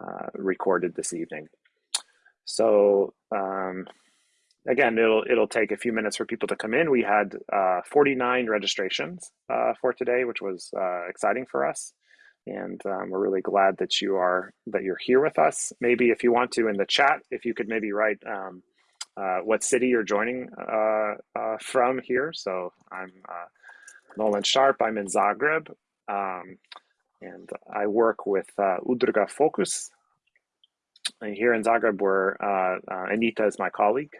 uh, recorded this evening. So um, again, it'll it'll take a few minutes for people to come in. We had uh, 49 registrations uh, for today, which was uh, exciting for us, and um, we're really glad that you are that you're here with us. Maybe if you want to in the chat, if you could maybe write um, uh, what city you're joining from here. So I'm Nolan Sharp. I'm in Zagreb, um, and I work with Udruga Focus. And here in Zagreb, where Anita is my colleague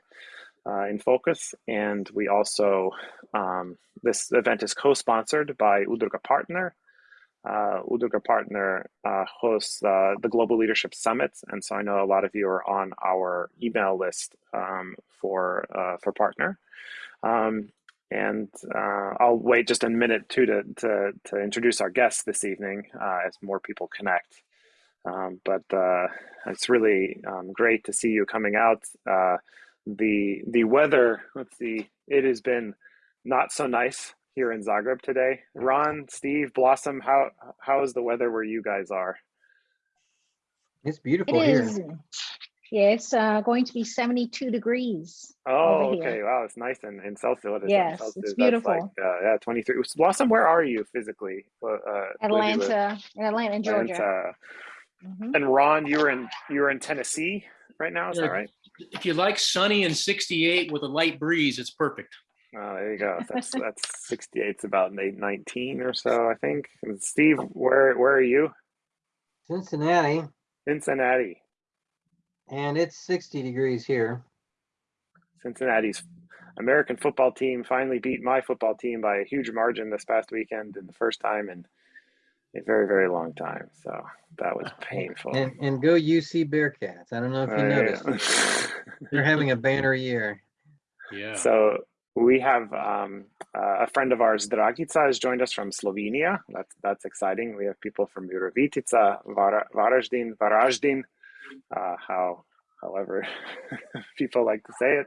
uh, in focus. And we also, um, this event is co-sponsored by Udruga Partner. Uh, Udruga Partner uh, hosts uh, the Global Leadership Summit. And so I know a lot of you are on our email list um, for, uh, for Partner. Um, and uh, I'll wait just a minute too to, to, to introduce our guests this evening uh, as more people connect. Um, but it's really um, great to see you coming out. The the weather let's see it has been not so nice here in zagreb today. Ron steve blossom how how is the weather where you guys are? It's beautiful It here. is, yeah, it's uh, going to be 72 degrees. oh over here. okay wow it's nice in, in celsius what is it? Yes, Celsius, it's beautiful. like, uh, yeah 23 blossom where are you physically uh, uh, where do you live? Atlanta, Atlanta, Georgia. Atlanta. Mhm. and ron you're in you're in tennessee right now is that right If you like sunny and 68 with a light breeze, it's perfect. Oh, there you go. That's that's 68. It's about 19 or so, I think. And Steve, where where are you? cincinnati Cincinnati. And it's 60 degrees here Cincinnati's American football team finally beat my football team by a huge margin this past weekend in the first time in a very very long time. So that was painful. and and go uc bearcats i don't know if you Oh, noticed yeah. they're having a banner year Yeah. So we have um, uh, a friend of ours, Dragica, has joined us from Slovenia. That's that's exciting. We have people from Virovitica, Vara- Varaždin, Varaždin, uh, how however people like to say it.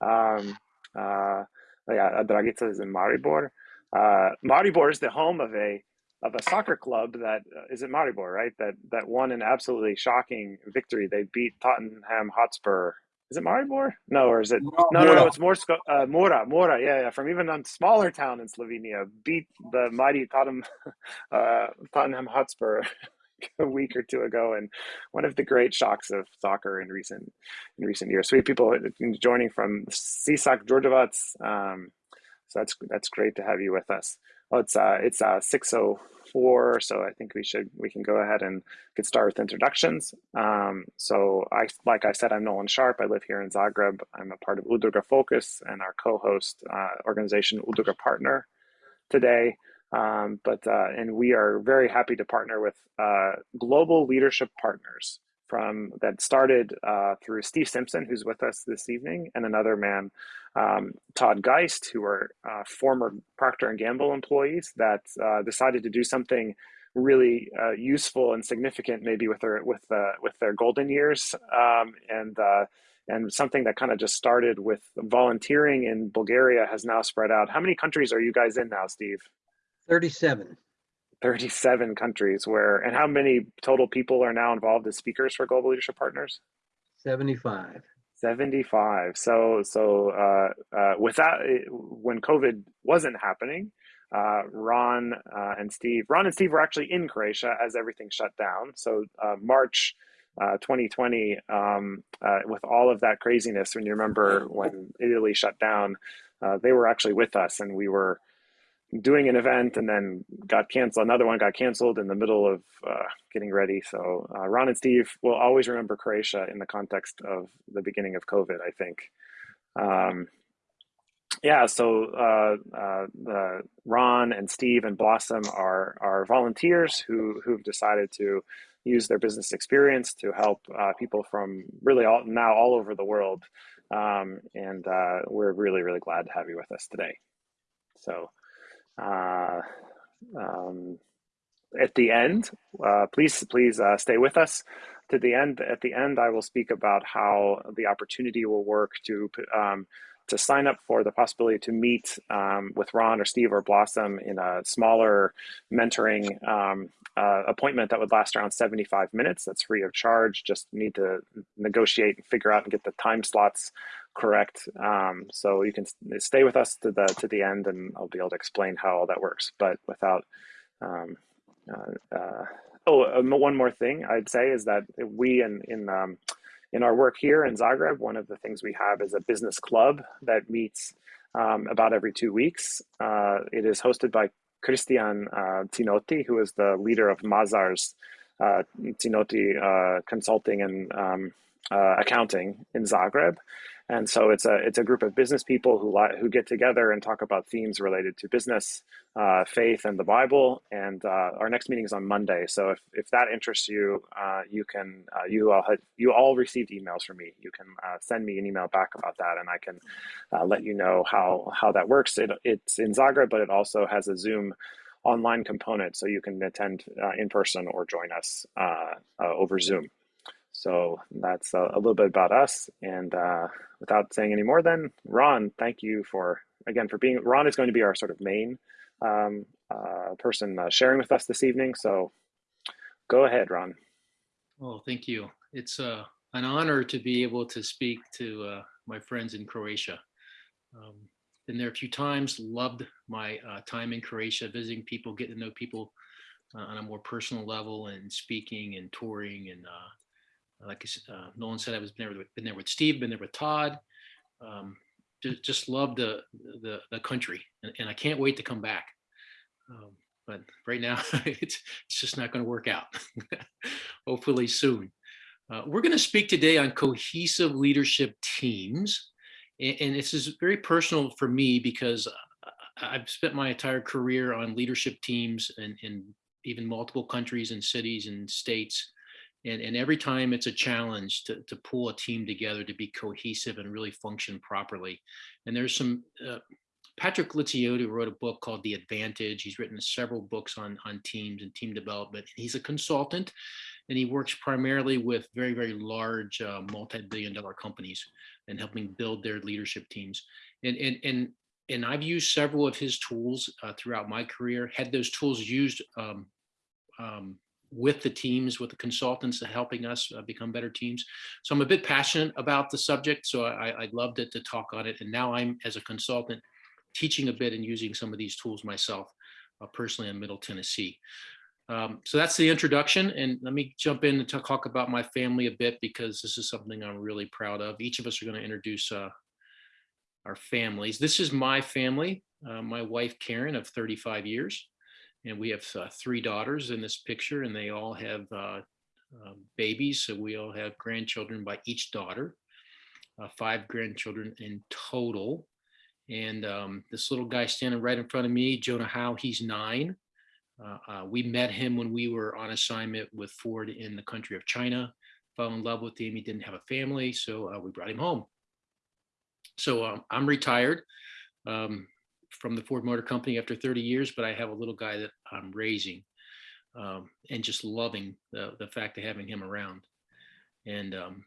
Um, uh, yeah, Dragica is in Maribor. Uh, Maribor is the home of a of a soccer club that uh, is it Maribor, right? That that won an absolutely shocking victory. They beat Tottenham Hotspur. Is it Maribor? No, or is it no, no, no, Mura. it's more uh, Mura, Mura, yeah, yeah, from even a smaller town in Slovenia, beat the mighty Tottenham, uh, Tottenham Hotspur a week or two ago, and one of the great shocks of soccer in recent in recent years. So we have people joining from Sisak Djordjevac, um, so that's that's great to have you with us. Well, it's uh, it's uh, six oh four, so I think we should we can go ahead and get started with introductions. Um, so I like I said, I'm Nolan Sharp. I live here in Zagreb. I'm a part of Udruga Focus and our co-host uh, organization Udruga Partner today. Um, but uh, and we are very happy to partner with uh, global leadership partners from that started uh, through Steve Simpson, who's with us this evening, and another man, um, Todd Geist, who are uh, former Procter and Gamble employees that uh, decided to do something really uh, useful and significant, maybe with their with with their golden years, um, and and something that kind of just started with volunteering in Bulgaria has now spread out. How many countries are you guys in now, Steve? 37 37 countries where and how many total people are now involved as speakers for global leadership partners? 75 75 so so uh, uh, without when covid wasn't happening uh, ron uh, and steve ron and steve were actually in croatia as everything shut down. So uh, march uh, 2020 um, uh, with all of that craziness when you remember when italy shut down uh, they were actually with us and we were doing an event and then got canceled. Another one got canceled in the middle of uh, getting ready. So uh, Ron and Steve will always remember Croatia in the context of the beginning of COVID. I think. Um, yeah, so uh, uh, Ron and Steve and Blossom are are volunteers who who've decided to use their business experience to help uh, people from really all now all over the world, um, and uh, we're really really glad to have you with us today. So uh, um, at the end, uh, please please uh, stay with us to the end. At the end, I will speak about how the opportunity will work to um, to sign up for the possibility to meet um, with Ron or Steve or Blossom in a smaller mentoring um, uh, appointment that would last around 75 minutes. That's free of charge. Just need to negotiate and figure out and get the time slots correct. Um, so you can stay with us to the to the end, and I'll be able to explain how all that works. But without um, uh, uh, oh, uh, one more thing I'd say is that we in in um, in our work here in Zagreb, one of the things we have is a business club that meets um, about every two weeks. Uh, it is hosted by Christian uh, Tinotti, who is the leader of Mazars uh, Tinotti uh, Consulting and um, uh, Accounting in Zagreb. And so it's a it's a group of business people who who get together and talk about themes related to business, uh, faith, and the Bible. And uh, our next meeting is on Monday. So if, if that interests you, uh, you can uh, you all had, you all received emails from me. You can uh, send me an email back about that, and I can uh, let you know how how that works. It, it's in Zagreb, but it also has a Zoom online component, so you can attend in person or join us over Zoom. So that's a, a little bit about us. And uh, without saying any more, then Ron, thank you for again for being. Ron is going to be our sort of main um, uh, person uh, sharing with us this evening. So go ahead, Ron. Oh, thank you. It's uh, an honor to be able to speak to uh, my friends in Croatia. Um, been there a few times, loved my uh, time in Croatia, visiting people, getting to know people uh, on a more personal level and speaking and touring. And uh, like uh, Nolan said, I was been there, with, been there with Steve, been there with Todd. Um, just, just love the, the, the country and, and I can't wait to come back. Um, but right now it's, it's just not going to work out. Hopefully soon. Uh, we're going to speak today on cohesive leadership teams. And, and this is very personal for me because I- I've spent my entire career on leadership teams and in even multiple countries and cities and states. And, and every time it's a challenge to, to pull a team together to be cohesive and really function properly. And there's some, uh, Patrick Lencioni wrote a book called The Advantage. He's written several books on, on teams and team development. He's a consultant and he works primarily with very, very large uh, multi-billion dollar companies and helping build their leadership teams. And, and, and, and I've used several of his tools uh, throughout my career, had those tools used um, um, with the teams, with the consultants helping us uh, become better teams. So I'm a bit passionate about the subject. So I, I'd love to, to talk on it. And now I'm, as a consultant, teaching a bit and using some of these tools myself uh, personally in Middle Tennessee. Um, so that's the introduction. And let me jump in and talk about my family a bit because this is something I'm really proud of. Each of us are going to introduce uh, our families. This is my family, uh, my wife Karen of 35 years. And we have uh, three daughters in this picture, and they all have uh, uh, babies. So we all have grandchildren by each daughter, uh, five grandchildren in total. And um, this little guy standing right in front of me, Jonah Howe, he's nine. Uh, uh, we met him when we were on assignment with Ford in the country of China. Fell in love with him. He didn't have a family, so we brought him home. So um, I'm retired um, from the Ford Motor Company after 30 years, but I have a little guy that I'm raising um, and just loving the, the fact of having him around. And um,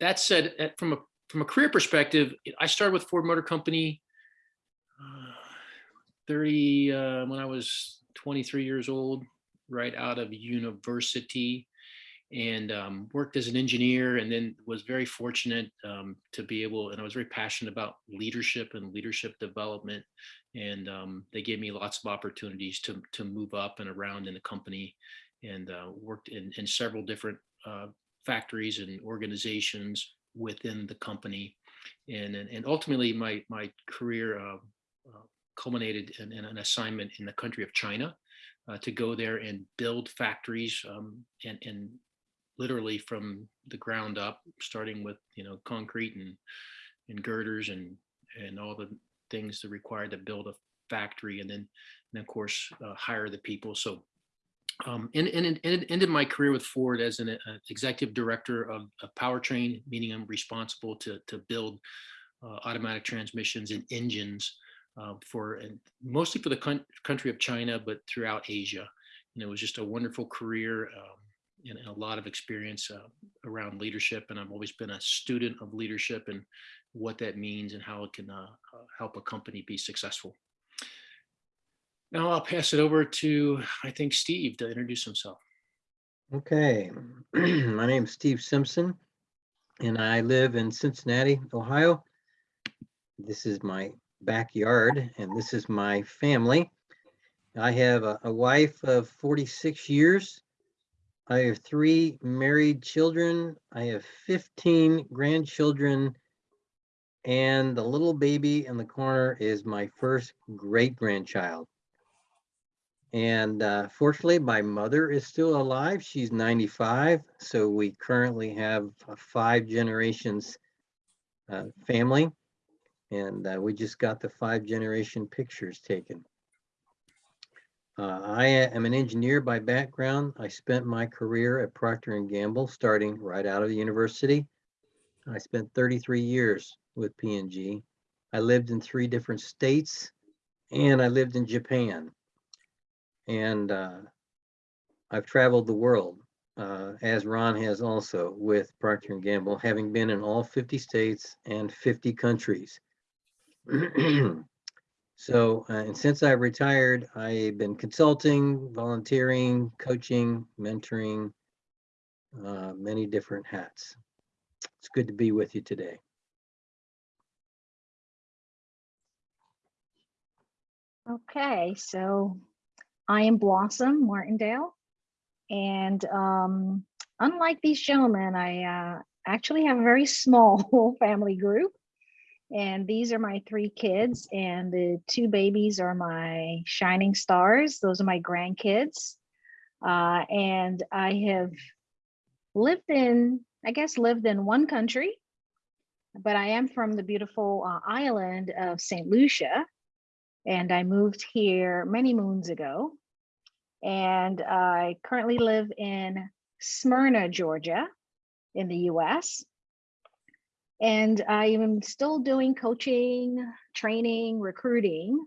that said, from a from a career perspective, I started with Ford Motor Company uh, 30 uh, when I was 23 years old, right out of university, and um, worked as an engineer, and then was very fortunate um, to be able. And I was very passionate about leadership and leadership development, and um, they gave me lots of opportunities to to move up and around in the company, and uh, worked in in several different uh, factories and organizations within the company, and and, and ultimately my my career. Uh, uh, culminated in, in an assignment in the country of China uh, to go there and build factories um, and, and literally from the ground up, starting with you know concrete and and girders and and all the things that required to build a factory, and then and of course uh, hire the people. So. Um, and, and, and ended my career with Ford as an uh, executive director of, of powertrain, meaning I'm responsible to, to build uh, automatic transmissions and engines uh, for and mostly for the country of China, but throughout Asia. And it was just a wonderful career um, and, a lot of experience uh, around leadership. And I've always been a student of leadership and what that means and how it can uh, uh, help a company be successful. Now I'll pass it over to, I think, Steve to introduce himself. Okay, my name is Steve Simpson and I live in Cincinnati, Ohio. This is my backyard and this is my family. I have a, a wife of 46 years. I have three married children. I have 15 grandchildren. And the little baby in the corner is my first great grandchild. And uh, fortunately, my mother is still alive. She's 95. So we currently have a five generations uh, family. And uh, we just got the five generation pictures taken. Uh, I am an engineer by background. I spent my career at Procter and Gamble, starting right out of the university. I spent 33 years with P&G. I lived in three different states, and I lived in Japan. And uh, I've traveled the world, uh, as Ron has also with Procter Gamble, having been in all 50 states and 50 countries. So, uh, and since I've retired, I've been consulting, volunteering, coaching, mentoring, uh, many different hats. It's good to be with you today. Okay, so I am Blossom Martindale. And um, unlike these gentlemen, I uh, actually have a very small family group. And these are my three kids, and the two babies are my shining stars. Those are my grandkids. Uh, and I have lived in, I guess, lived in one country, but I am from the beautiful uh, island of St. Lucia. And I moved here many moons ago. And I currently live in Smyrna, Georgia, in the US. And I am still doing coaching, training, recruiting.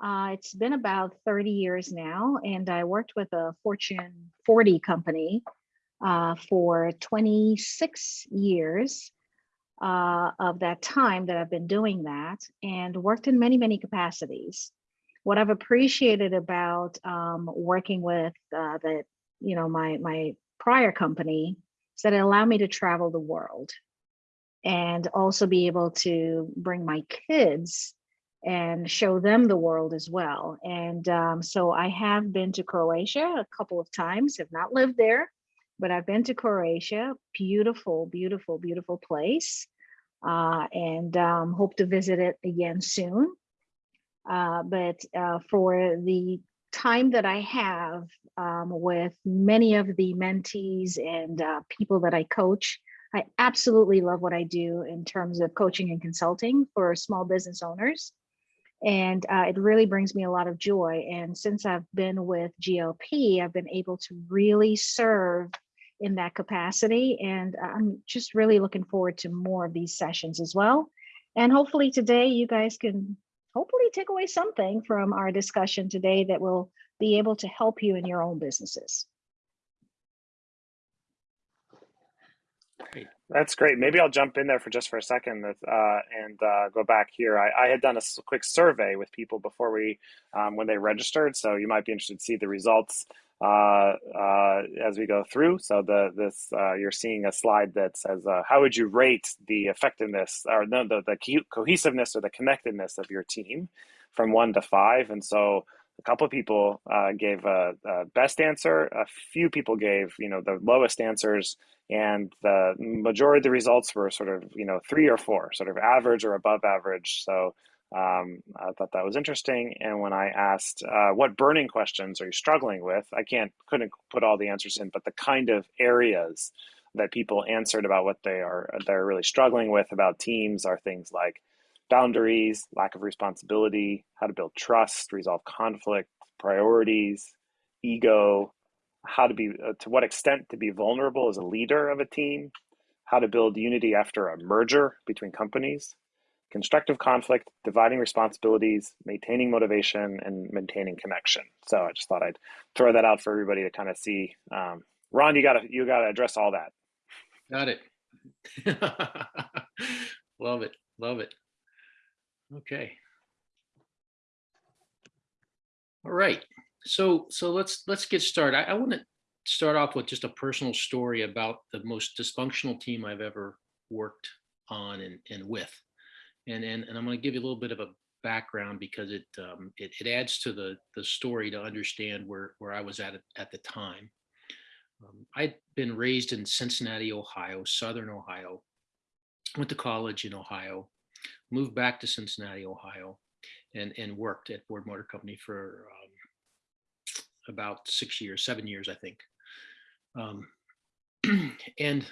Uh, it's been about 30 years now, and I worked with a Fortune 40 company uh, for 26 years uh, of that time that I've been doing that and worked in many, many capacities. What I've appreciated about um, working with uh, the, you know, my, my prior company is that it allowed me to travel the world and also be able to bring my kids and show them the world as well. And um, so I have been to Croatia a couple of times, have not lived there, but I've been to Croatia. Beautiful, beautiful, beautiful place. Uh, and um, hope to visit it again soon. Uh, but uh, for the time that I have um, with many of the mentees and uh, people that I coach, I absolutely love what I do in terms of coaching and consulting for small business owners. And uh, it really brings me a lot of joy. And since I've been with GLP, I've been able to really serve in that capacity. And I'm just really looking forward to more of these sessions as well. And hopefully today you guys can hopefully take away something from our discussion today that will be able to help you in your own businesses. That's great. Maybe I'll jump in there for just for a second uh, and uh, go back here. I, I, had done a quick survey with people before we, um, when they registered, so you might be interested to see the results uh, uh as we go through. So the this uh, you're seeing a slide that says uh, how would you rate the effectiveness or no, the the cohesiveness or the connectedness of your team from one to five, and so a couple of people uh, gave a, a, best answer. A few people gave, you know, the lowest answers, and the majority of the results were sort of, you know, three or four, sort of average or above average. So um, I thought that was interesting. And when I asked, uh, "What burning questions are you struggling with?" I can't, couldn't put all the answers in, but the kind of areas that people answered about what they are they're really struggling with about teams are things like boundaries, lack of responsibility, how to build trust, resolve conflict, priorities, ego, how to be, uh, to what extent to be vulnerable as a leader of a team, how to build unity after a merger between companies, constructive conflict, dividing responsibilities, maintaining motivation, and maintaining connection. So I just thought I'd throw that out for everybody to kind of see. Um, Ron, you gotta you gotta address all that. Got it. love it. Love it. Okay. All right, so so let's let's get started. I, I want to start off with just a personal story about the most dysfunctional team I've ever worked on and, and with. And, and and I'm going to give you a little bit of a background because it um, it, it adds to the the story to understand where where I was at at the time. Um, I'd been raised in Cincinnati, Ohio, Southern Ohio. Went to college in Ohio, moved back to Cincinnati, Ohio, and and worked at Ford Motor Company for um, about six years, seven years, I think. Um, and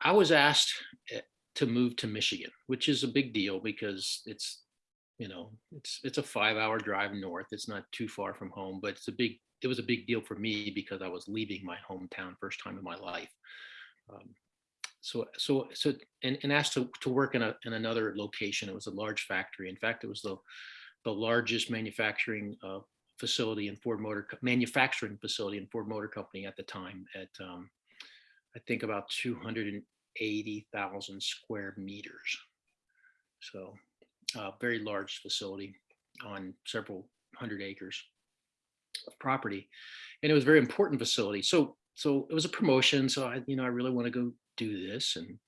I was asked eh, to move to Michigan, which is a big deal because it's, you know, it's it's a five-hour drive north. It's not too far from home, but it's a big. It was a big deal for me because I was leaving my hometown first time in my life. Um, so so so and, and asked to, to work in a in another location. It was a large factory. In fact, it was the the largest manufacturing uh, facility in Ford Motor manufacturing facility in Ford Motor Company at the time. At um, I think about two hundred and eighty thousand square meters. So, uh, very large facility on several hundred acres of property, and it was a very important facility. So so it was a promotion. So I, you know, I really want to go do this and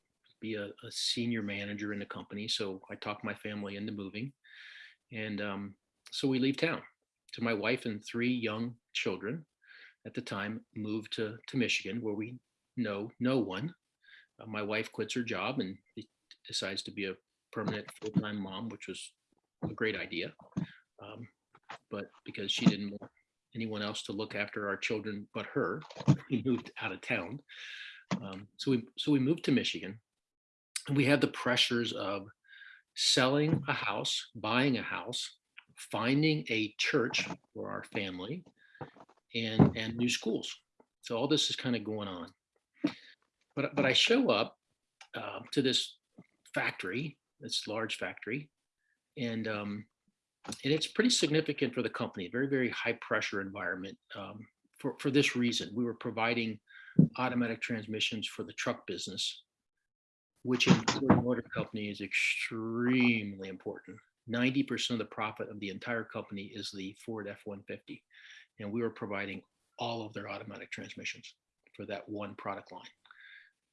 be a, a senior manager in the company. So I talked my family into moving. And um, so we leave town to my wife and three young children at the time moved to, to Michigan where we know no one. Uh, my wife quits her job and decides to be a permanent full-time mom, which was a great idea. Um, but because she didn't want anyone else to look after our children but her, we moved out of town. Um, so we so we moved to Michigan, and we had the pressures of selling a house, buying a house, finding a church for our family, and and new schools. So all this is kind of going on. But but I show up uh, to this factory, this large factory, and um, and it's pretty significant for the company. Very very high pressure environment. Um, for for this reason, we were providing automatic transmissions for the truck business, which in Ford Motor Company is extremely important. 90% of the profit of the entire company is the Ford F-150. And we were providing all of their automatic transmissions for that one product line.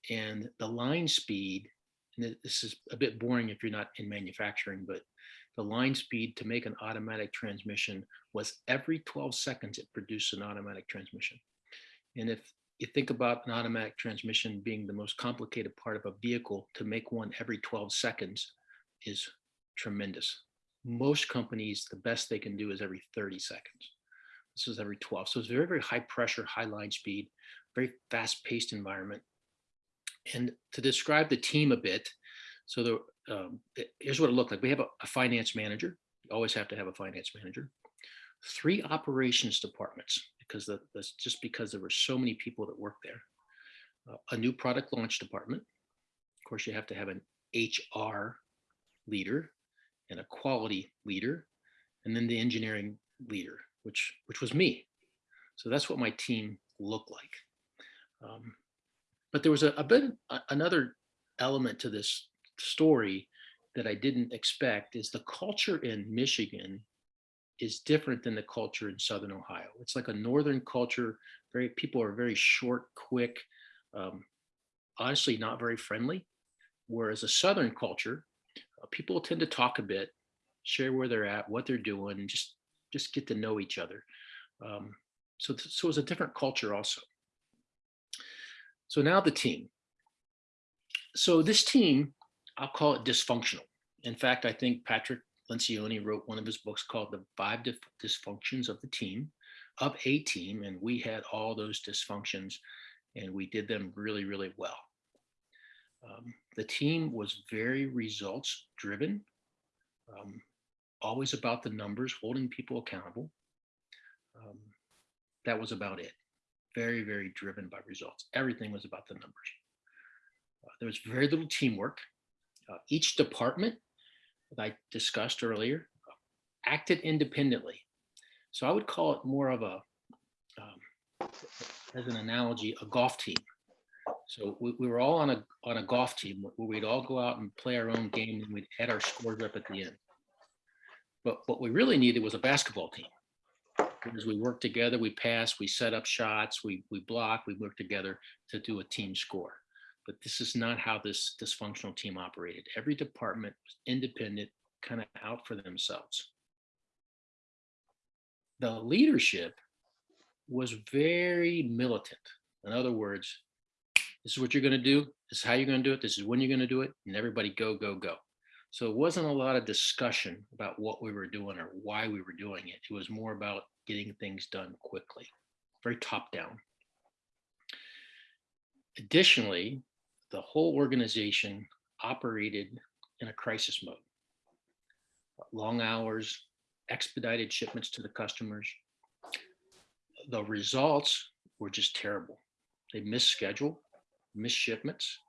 And the line speed, and this is a bit boring if you're not in manufacturing, but the line speed to make an automatic transmission was every 12 seconds it produced an automatic transmission. And if you think about an automatic transmission being the most complicated part of a vehicle, to make one every 12 seconds is tremendous. Most companies, the best they can do is every 30 seconds. This is every 12. So it's very, very high pressure, high line speed, very fast paced environment. And to describe the team a bit, so the, um, here's what it looked like. We have a, a finance manager. You always have to have a finance manager. Three operations departments because the, that's just because there were so many people that worked there. Uh, a new product launch department. Of course, you have to have an HR leader and a quality leader, and then the engineering leader, which which was me. So that's what my team looked like. Um, but there was a, a bit a- another element to this story that I didn't expect is the culture in Michigan is different than the culture in Southern Ohio. It's like a Northern culture. Very people are very short, quick, um, honestly not very friendly. Whereas a Southern culture, uh, people tend to talk a bit, share where they're at, what they're doing, and just just get to know each other. Um, so so it's a different culture also. So now the team. So this team, I'll call it dysfunctional. In fact, I think Patrick Lencioni wrote one of his books called The Five Dysfunctions of the Team, of a team, and we had all those dysfunctions and we did them really, really well. Um, the team was very results driven, um, always about the numbers, holding people accountable. Um, that was about it. Very, very driven by results. Everything was about the numbers. Uh, there was very little teamwork. Uh, each department that I discussed earlier acted independently. So I would call it more of a, um, as an analogy, a golf team. So we, we were all on a on a golf team where we'd all go out and play our own game and we'd add our scores up at the end. But what we really needed was a basketball team. Because we worked together, we passed, we set up shots, we we blocked, we worked together to do a team score. But this is not how this dysfunctional team operated. Every department was independent, kind of out for themselves. The leadership was very militant. In other words, this is what you're going to do. This is how you're going to do it. This is when you're going to do it. And everybody go, go, go. So it wasn't a lot of discussion about what we were doing or why we were doing it. It was more about getting things done quickly, very top down. Additionally, the whole organization operated in a crisis mode. Long hours, expedited shipments to the customers. The results were just terrible. They missed schedule, missed shipments.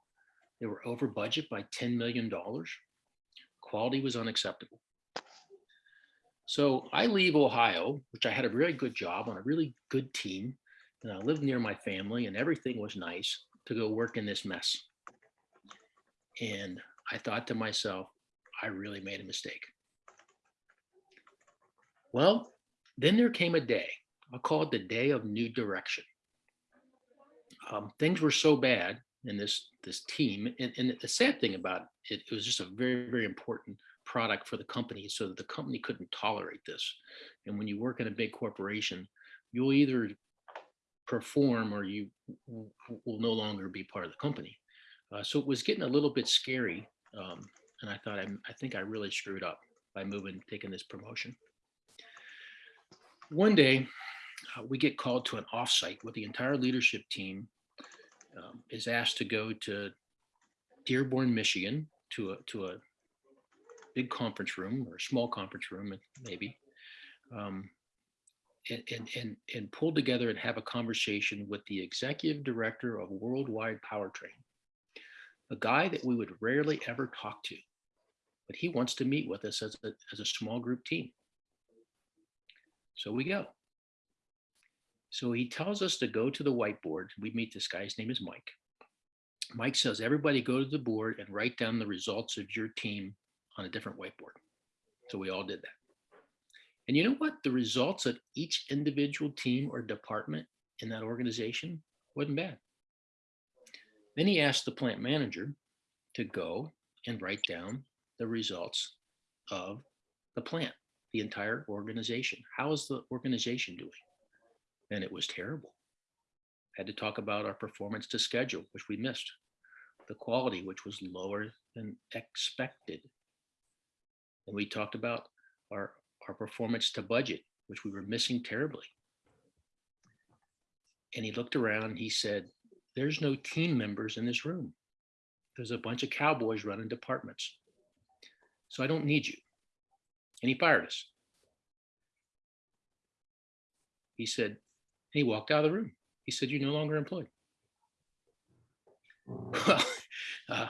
They were over budget by $10 million. Quality was unacceptable. So I leave Ohio, which I had a really good job on a really good team, and I lived near my family, and everything was nice to go work in this mess. And I thought to myself, I really made a mistake. Well, then there came a day, I'll call it the day of new direction. Um, things were so bad in this this team, and, and the sad thing about it, it was just a very, very important product for the company so that the company couldn't tolerate this. And when you work in a big corporation, you'll either perform or you will no longer be part of the company. Uh, so it was getting a little bit scary. Um, and I thought, I, I think I really screwed up by moving, taking this promotion. One day, uh, we get called to an offsite with the entire leadership team um, is asked to go to Dearborn, Michigan, to a to a big conference room or a small conference room, maybe, um, and, and and and pull together and have a conversation with the executive director of Worldwide Powertrain, a guy that we would rarely ever talk to, but he wants to meet with us as a as a small group team. So we go. So he tells us to go to the whiteboard. We meet this guy, his name is Mike. Mike says, everybody go to the board and write down the results of your team on a different whiteboard. So we all did that. And you know what? The results of each individual team or department in that organization wasn't bad. Then he asked the plant manager to go and write down the results of the plant, the entire organization. How is the organization doing? and it was terrible. Had to talk about our performance to schedule, which we missed, the quality, which was lower than expected. And we talked about our, our performance to budget, which we were missing terribly. And he looked around he said, There's no team members in this room. There's a bunch of cowboys running departments. So I don't need you. And he fired us. He said, he walked out of the room. He said, You're no longer employed. Well, uh,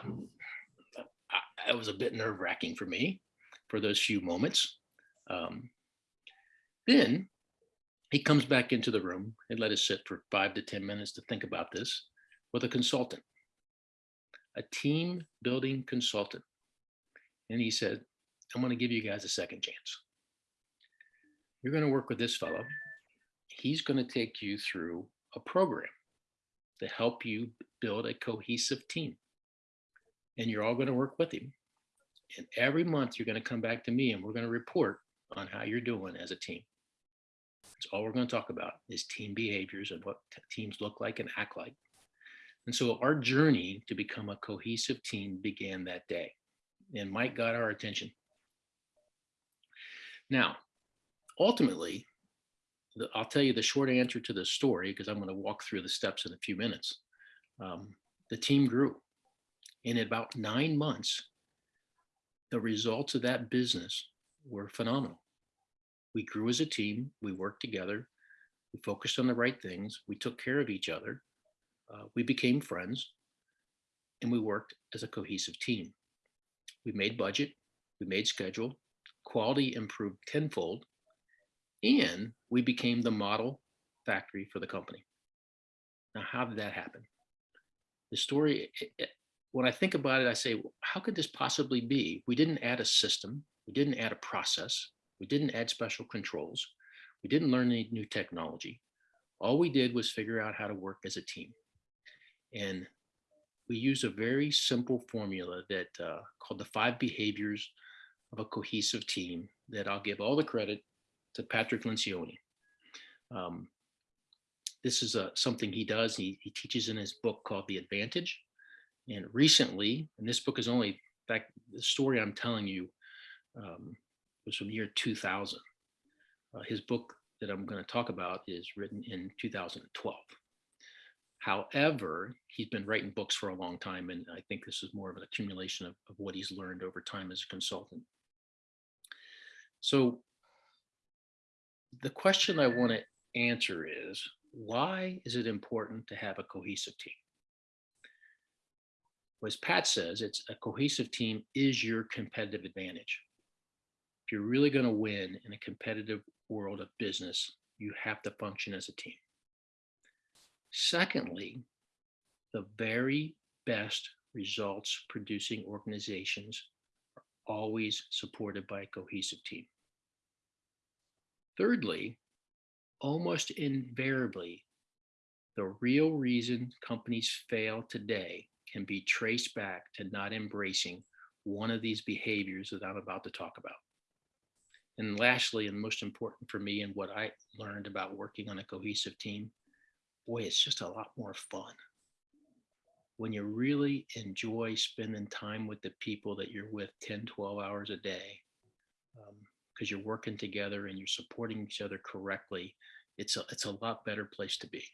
it was a bit nerve wracking for me for those few moments. Um, then he comes back into the room and let us sit for five to 10 minutes to think about this with a consultant, a team building consultant. And he said, I'm going to give you guys a second chance. You're going to work with this fellow he's going to take you through a program to help you build a cohesive team. And you're all going to work with him. And every month you're going to come back to me and we're going to report on how you're doing as a team. That's all we're going to talk about is team behaviors and what teams look like and act like. And so our journey to become a cohesive team began that day. And Mike got our attention. Now, ultimately, the, I'll tell you the short answer to the story because I'm going to walk through the steps in a few minutes. Um, the team grew. In about nine months, the results of that business were phenomenal. We grew as a team. We worked together. We focused on the right things. We took care of each other. Uh, we became friends and we worked as a cohesive team. We made budget, we made schedule, quality improved tenfold, and we became the model factory for the company. Now, how did that happen? The story, it, it, when I think about it, I say, how could this possibly be? We didn't add a system, we didn't add a process, We didn't add special controls. We didn't learn any new technology. All we did was figure out how to work as a team. And we use a very simple formula that uh, called the five behaviors of a cohesive team that I'll give all the credit to Patrick Lencioni. Um, this is uh, something he does. He, he teaches in his book called The Advantage. And recently, and this book is only, in fact, the story I'm telling you um, was from year 2000. Uh, his book that I'm going to talk about is written in 2012. However, he's been writing books for a long time, and I think this is more of an accumulation of, of what he's learned over time as a consultant. So the question I want to answer is, why is it important to have a cohesive team? Well, As Pat says, it's a cohesive team is your competitive advantage. You're really going to win in a competitive world of business, you have to function as a team. Secondly, the very best results producing organizations are always supported by a cohesive team. Thirdly, almost invariably, the real reason companies fail today can be traced back to not embracing one of these behaviors that I'm about to talk about. And lastly, and most important for me and what I learned about working on a cohesive team, boy, it's just a lot more fun. When you really enjoy spending time with the people that you're with 10, 12 hours a day, because um, you're working together and you're supporting each other correctly, it's a, it's a lot better place to be.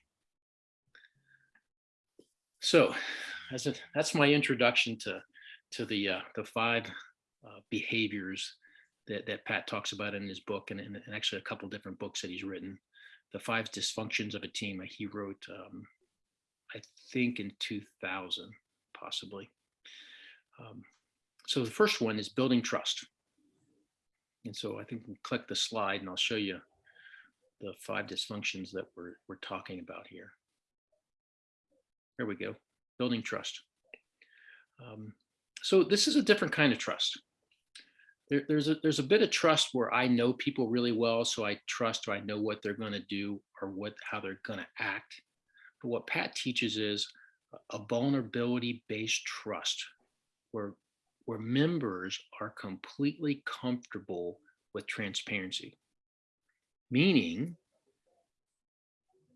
So as a, that's my introduction to, to the, uh, the five uh, behaviors that, that Pat talks about in his book and, and actually a couple different books that he's written. The five dysfunctions of a team he wrote, um, I think in 2000, possibly. Um, so the first one is building trust. And so I think we click the slide and I'll show you the five dysfunctions that we're, we're talking about here. There we go, building trust. Um, so this is a different kind of trust. There, there's, a, there's a bit of trust where I know people really well, so I trust or I know what they're gonna do or what how they're gonna act. But what Pat teaches is a vulnerability-based trust where, where members are completely comfortable with transparency meaning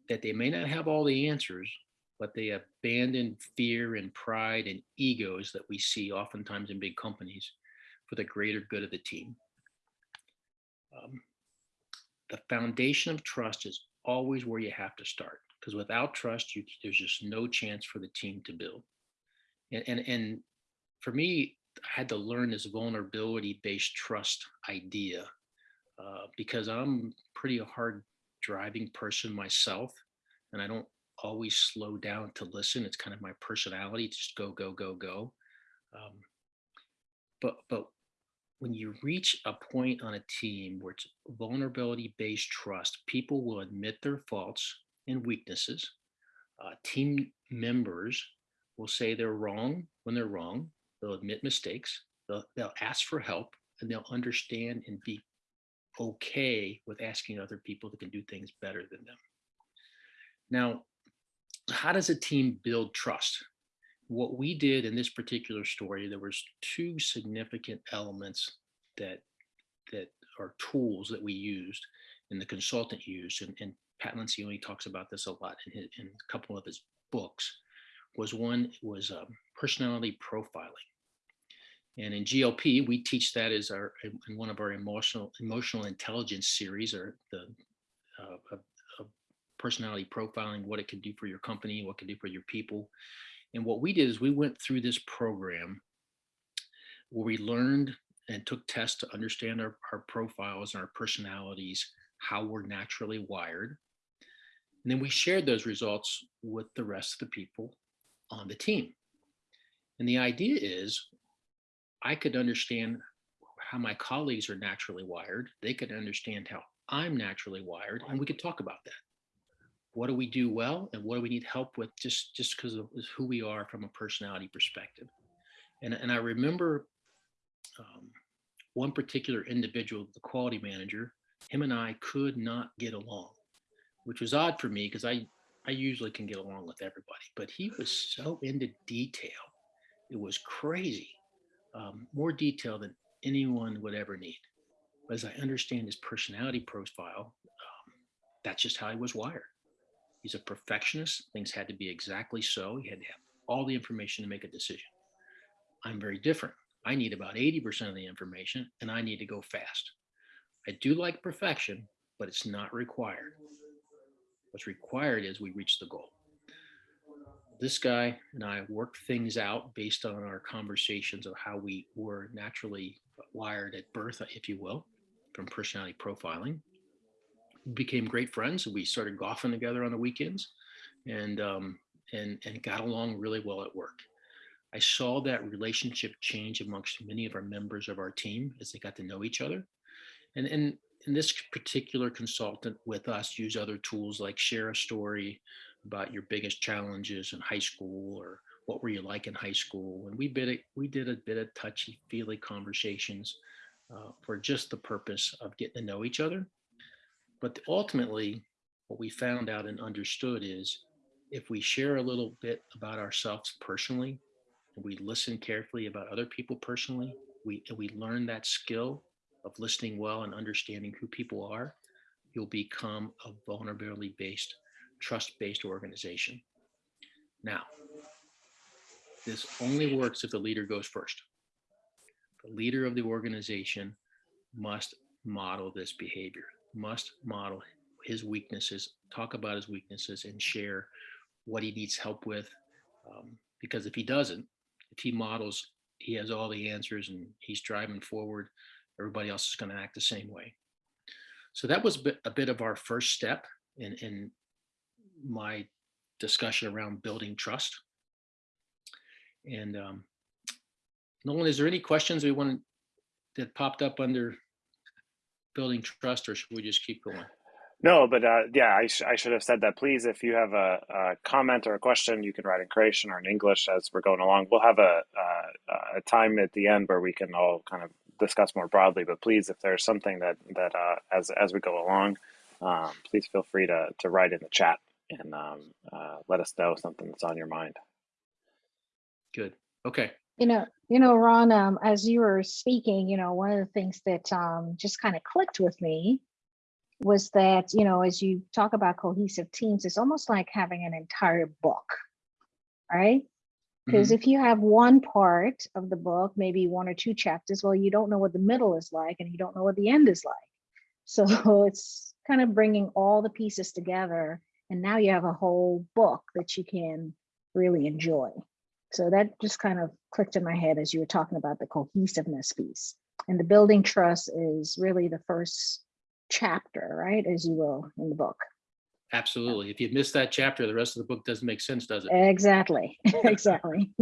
that they may not have all the answers, but they abandon fear and pride and egos that we see oftentimes in big companies for the greater good of the team. Um, the foundation of trust is always where you have to start because without trust, you, there's just no chance for the team to build. And, and, and for me, I had to learn this vulnerability based trust idea uh, because I'm pretty a hard driving person myself and I don't always slow down to listen. It's kind of my personality, just go, go, go, go. Um, but, but when you reach a point on a team where it's vulnerability based trust, people will admit their faults and weaknesses. Uh, team members will say they're wrong when they're wrong. They'll admit mistakes. They'll, they'll ask for help and they'll understand and be okay with asking other people that can do things better than them. Now, how does a team build trust? What we did in this particular story, there was two significant elements that that are tools that we used and the consultant used, and, and Pat Lencioni talks about this a lot in, his, in a couple of his books, was one was um, personality profiling. And in GLP, we teach that as our in one of our emotional emotional intelligence series, or the uh, personality profiling, what it can do for your company, what it can do for your people. And what we did is we went through this program where we learned and took tests to understand our, our profiles and our personalities, how we're naturally wired. And then we shared those results with the rest of the people on the team. And the idea is I could understand how my colleagues are naturally wired. They could understand how I'm naturally wired, and we could talk about that. What do we do well, and what do we need help with just just because of who we are from a personality perspective? And and I remember um, one particular individual, the quality manager, him and I could not get along, which was odd for me because I, I usually can get along with everybody, but he was so into detail. It was crazy. Um, more detail than anyone would ever need. But as I understand his personality profile, um, that's just how he was wired. He's a perfectionist. Things had to be exactly so. He had to have all the information to make a decision. I'm very different. I need about 80% of the information and I need to go fast. I do like perfection, but it's not required. What's required is we reach the goal. This guy and I worked things out based on our conversations of how we were naturally wired at birth, if you will, from personality profiling. Became great friends. We started golfing together on the weekends and, um, and, and got along really well at work. I saw that relationship change amongst many of our members of our team as they got to know each other. And, and, and this particular consultant with us use other tools like share a story about your biggest challenges in high school or what were you like in high school. And we did a, we did a bit of touchy feely conversations uh, for just the purpose of getting to know each other. But ultimately, what we found out and understood is if we share a little bit about ourselves personally, and we listen carefully about other people personally, we, and we learn that skill of listening well and understanding who people are, you'll become a vulnerability based, trust based organization. Now, this only works if the leader goes first. The leader of the organization must model this behavior, must model his weaknesses, talk about his weaknesses, and share what he needs help with. Um, because if he doesn't, if he models, he has all the answers and he's driving forward, everybody else is going to act the same way. So that was a bit, of our first step in, in my discussion around building trust. And um, Nolan, is there any questions we want that popped up under building trust or should we just keep going? No, but uh, yeah, I, sh- I should have said that. Please, if you have a, a comment or a question, you can write in Croatian or in English as we're going along. We'll have a, a, a time at the end where we can all kind of discuss more broadly. But please, if there's something that that uh, as as we go along, um, please feel free to to write in the chat and um, uh, let us know something that's on your mind. Good. Okay. You know, you know, Ron, um, as you were speaking, you know, one of the things that um, just kind of clicked with me was that, you know, as you talk about cohesive teams, it's almost like having an entire book, right? Because if you have one part of the book, maybe one or two chapters, well, you don't know what the middle is like and you don't know what the end is like. So it's kind of bringing all the pieces together. And now you have a whole book that you can really enjoy. So that just kind of clicked in my head as you were talking about the cohesiveness piece. And the building trust is really the first chapter, right, as you will in the book. Absolutely. If you miss that chapter, the rest of the book doesn't make sense, does it? Exactly, exactly.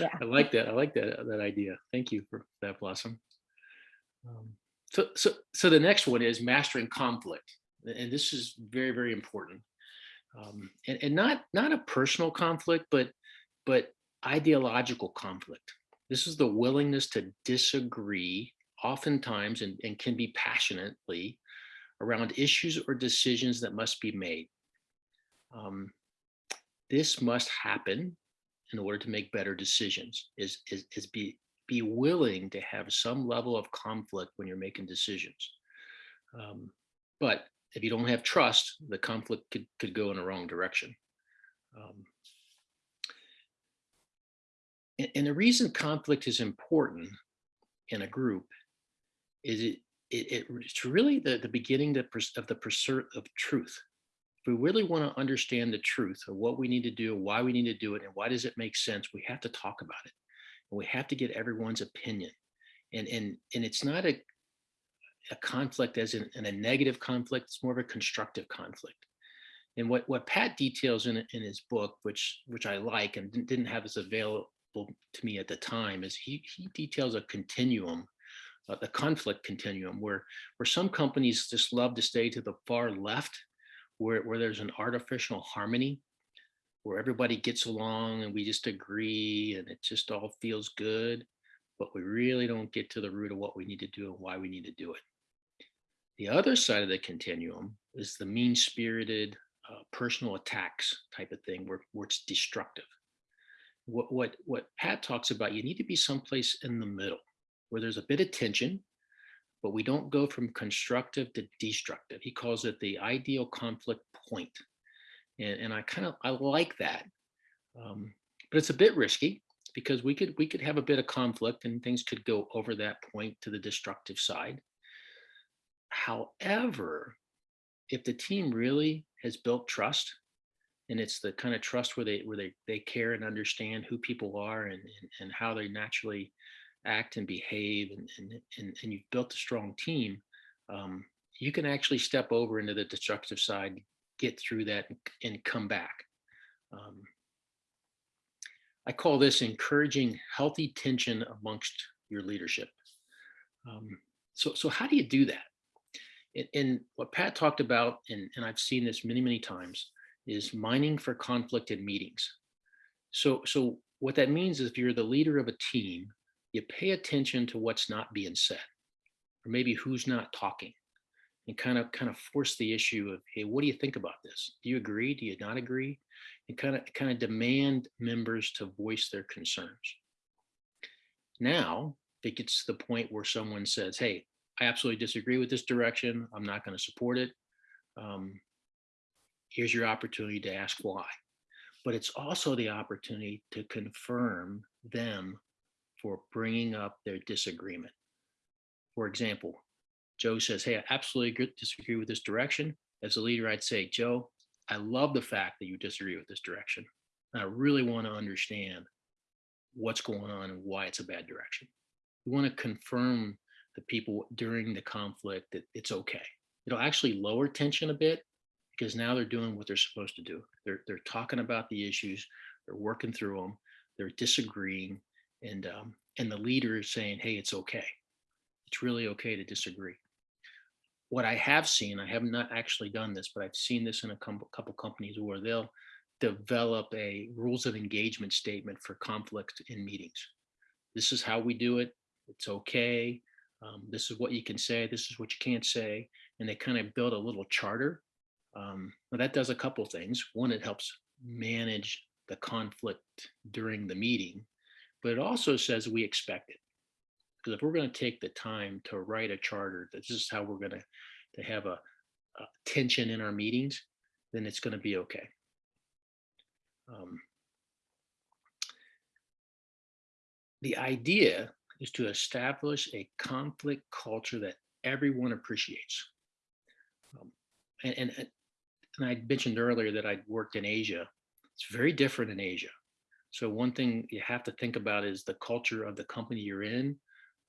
Yeah. I like that. I like that that idea. Thank you for that, Blossom. Um, so, so, so the next one is mastering conflict, and this is very, very important. Um, and, and not not a personal conflict, but but ideological conflict. This is the willingness to disagree, oftentimes, and, and can be passionately around issues or decisions that must be made. Um, this must happen in order to make better decisions, is, is, is be, be willing to have some level of conflict when you're making decisions. Um, but if you don't have trust, the conflict could, could go in the wrong direction. Um, and, the reason conflict is important in a group is it, it, it it's really the, the beginning of the pursuit of truth. If we really want to understand the truth of what we need to do, why we need to do it, and why does it make sense, we have to talk about it. And we have to get everyone's opinion. And, and, and it's not a, a conflict as in, in a negative conflict, it's more of a constructive conflict. And what, what Pat details in, in his book, which which I like and didn't- have this to me at the time, is he, he details a continuum, uh, the conflict continuum, where where some companies just love to stay to the far left, where, where there's an artificial harmony, where everybody gets along and we just agree and it just all feels good. but we really don't get to the root of what we need to do and why we need to do it. The other side of the continuum is the mean spirited uh, personal attacks type of thing where, where it's destructive. What, what, what Pat talks about, you need to be someplace in the middle where there's a bit of tension, but we don't go from constructive to destructive. He calls it the ideal conflict point. And, and I kind of, I like that. Um, but it's a bit risky because we could, we could have a bit of conflict and things could go over that point to the destructive side. However, if the team really has built trust and it's the kind of trust where they where they they care and understand who people are and and, and how they naturally act and behave and and and, and you've built a strong team um, you can actually step over into the destructive side get through that and, come back. Um, i call this encouraging healthy tension amongst your leadership. Um, so so how do you do that? And, and what Pat talked about, and, and I've seen this many, many times, is mining for conflict in meetings. So, so what that means is if you're the leader of a team, you pay attention to what's not being said, or maybe who's not talking, and kind of kind of force the issue of, hey, what do you think about this? Do you agree? Do you not agree? And kind of kind of demand members to voice their concerns. Now it gets to the point where someone says, hey, I absolutely disagree with this direction. I'm not going to support it. Um, here's your opportunity to ask why. But it's also the opportunity to confirm them for bringing up their disagreement. For example, Joe says, Hey, I absolutely agree- disagree with this direction. As a leader, I'd say, Joe, I love the fact that you disagree with this direction. I really want to understand what's going on and why it's a bad direction. We want to confirm the people during the conflict that it's okay. It'll actually lower tension a bit because now they're doing what they're supposed to do. They're they're talking about the issues, they're working through them, they're disagreeing, and um, and the leader is saying, "Hey, it's okay. It's really okay to disagree." What I have seen, I have not actually done this, but I've seen this in a couple couple companies where they'll develop a rules of engagement statement for conflict in meetings. This is how we do it. It's okay um, this is what you can say this is what you can't say and they kind of build a little charter um, well, that does a couple things. One it helps manage the conflict during the meeting but it also says we expect it. Because if we're going to take the time to write a charter that this is how we're going to to have a, a tension in our meetings then it's going to be okay. Um, the idea is to establish a conflict culture that everyone appreciates. Um, and, and, and I mentioned earlier that I'd worked in Asia. It's very different in Asia. So one thing you have to think about is the culture of the company you're in,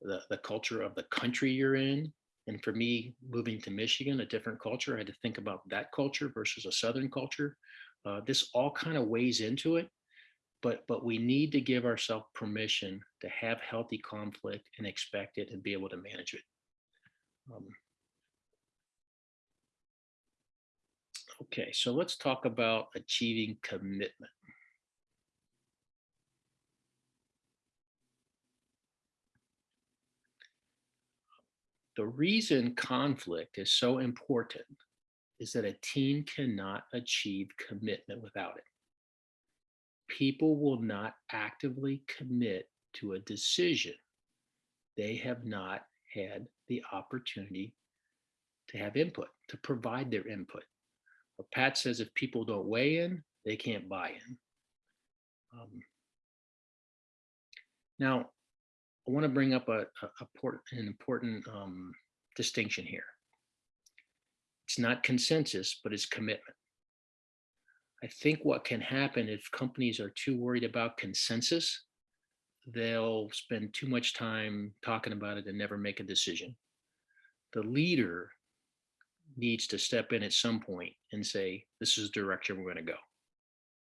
the, the culture of the country you're in. And for me, moving to Michigan, a different culture, I had to think about that culture versus a Southern culture. Uh, this all kind of weighs into it but but we need to give ourselves permission to have healthy conflict and expect it and be able to manage it. Um, okay, so let's talk about achieving commitment. The reason conflict is so important is that a team cannot achieve commitment without it people will not actively commit to a decision they have not had the opportunity to have input, to provide their input. But Pat says if people don't weigh in, they can't buy in. Um, now, I want to bring up a, a, a port, an important um, distinction here. It's not consensus, but it's commitment. I think what can happen if companies are too worried about consensus, they'll spend too much time talking about it and never make a decision. The leader needs to step in at some point and say, this is the direction we're going to go,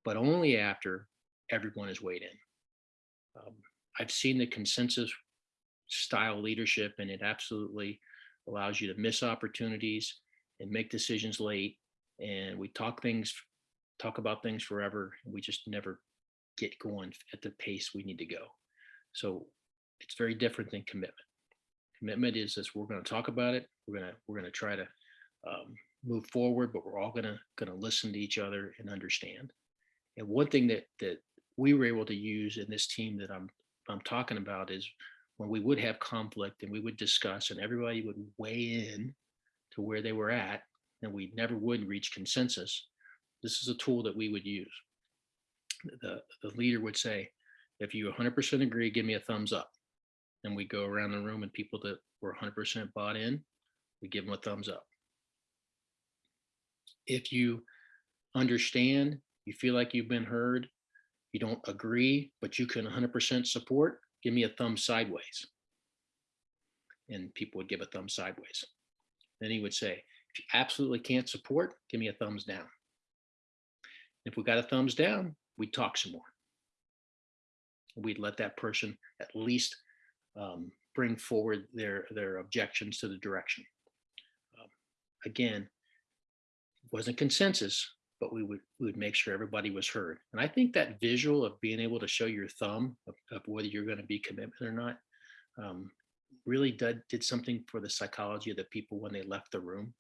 but only after everyone is weighed in. Um, I've seen the consensus style leadership, and it absolutely allows you to miss opportunities and make decisions late. And we talk things talk about things forever. And we just never get going at the pace we need to go. So it's very different than commitment. Commitment is this, we're going to talk about it. We're going to, we're going to try to um, move forward, but we're all going to, going to listen to each other and understand. And one thing that, that we were able to use in this team that I'm, I'm talking about is when we would have conflict and we would discuss and everybody would weigh in to where they were at and we never would reach consensus. This is a tool that we would use. The, the leader would say, if you 100% agree, give me a thumbs up. And we go around the room and people that were 100% bought in, we give them a thumbs up. If you understand, you feel like you've been heard, you don't agree, but you can 100% support, give me a thumb sideways. And people would give a thumb sideways. Then he would say, if you absolutely can't support, give me a thumbs down. If we got a thumbs down, we'd talk some more. We'd let that person at least um, bring forward their, their objections to the direction. Um, again, wasn't consensus, but we would we would make sure everybody was heard. And I think that visual of being able to show your thumb of, of whether you're going to be commitment or not um, really did, did something for the psychology of the people when they left the room.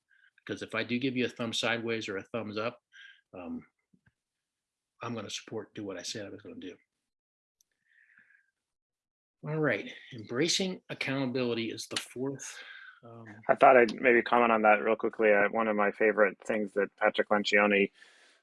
Because if I do give you a thumb sideways or a thumbs up, um, I'm going to support, do what I said I was going to do. All right, embracing accountability is the fourth. Um, I thought I'd maybe comment on that real quickly. One of my favorite things that Patrick Lencioni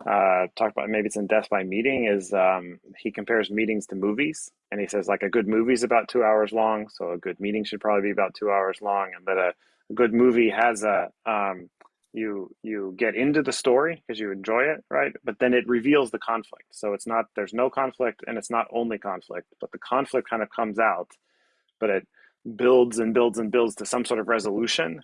uh, talked about, maybe it's in Death by Meeting, is um, he compares meetings to movies. And he says, like, a good movie is about two hours long. So a good meeting should probably be about two hours long. And that a, a good movie has a, um, you you get into the story because you enjoy it right but then it reveals the conflict so it's not there's no conflict and it's not only conflict but the conflict kind of comes out but it builds and builds and builds to some sort of resolution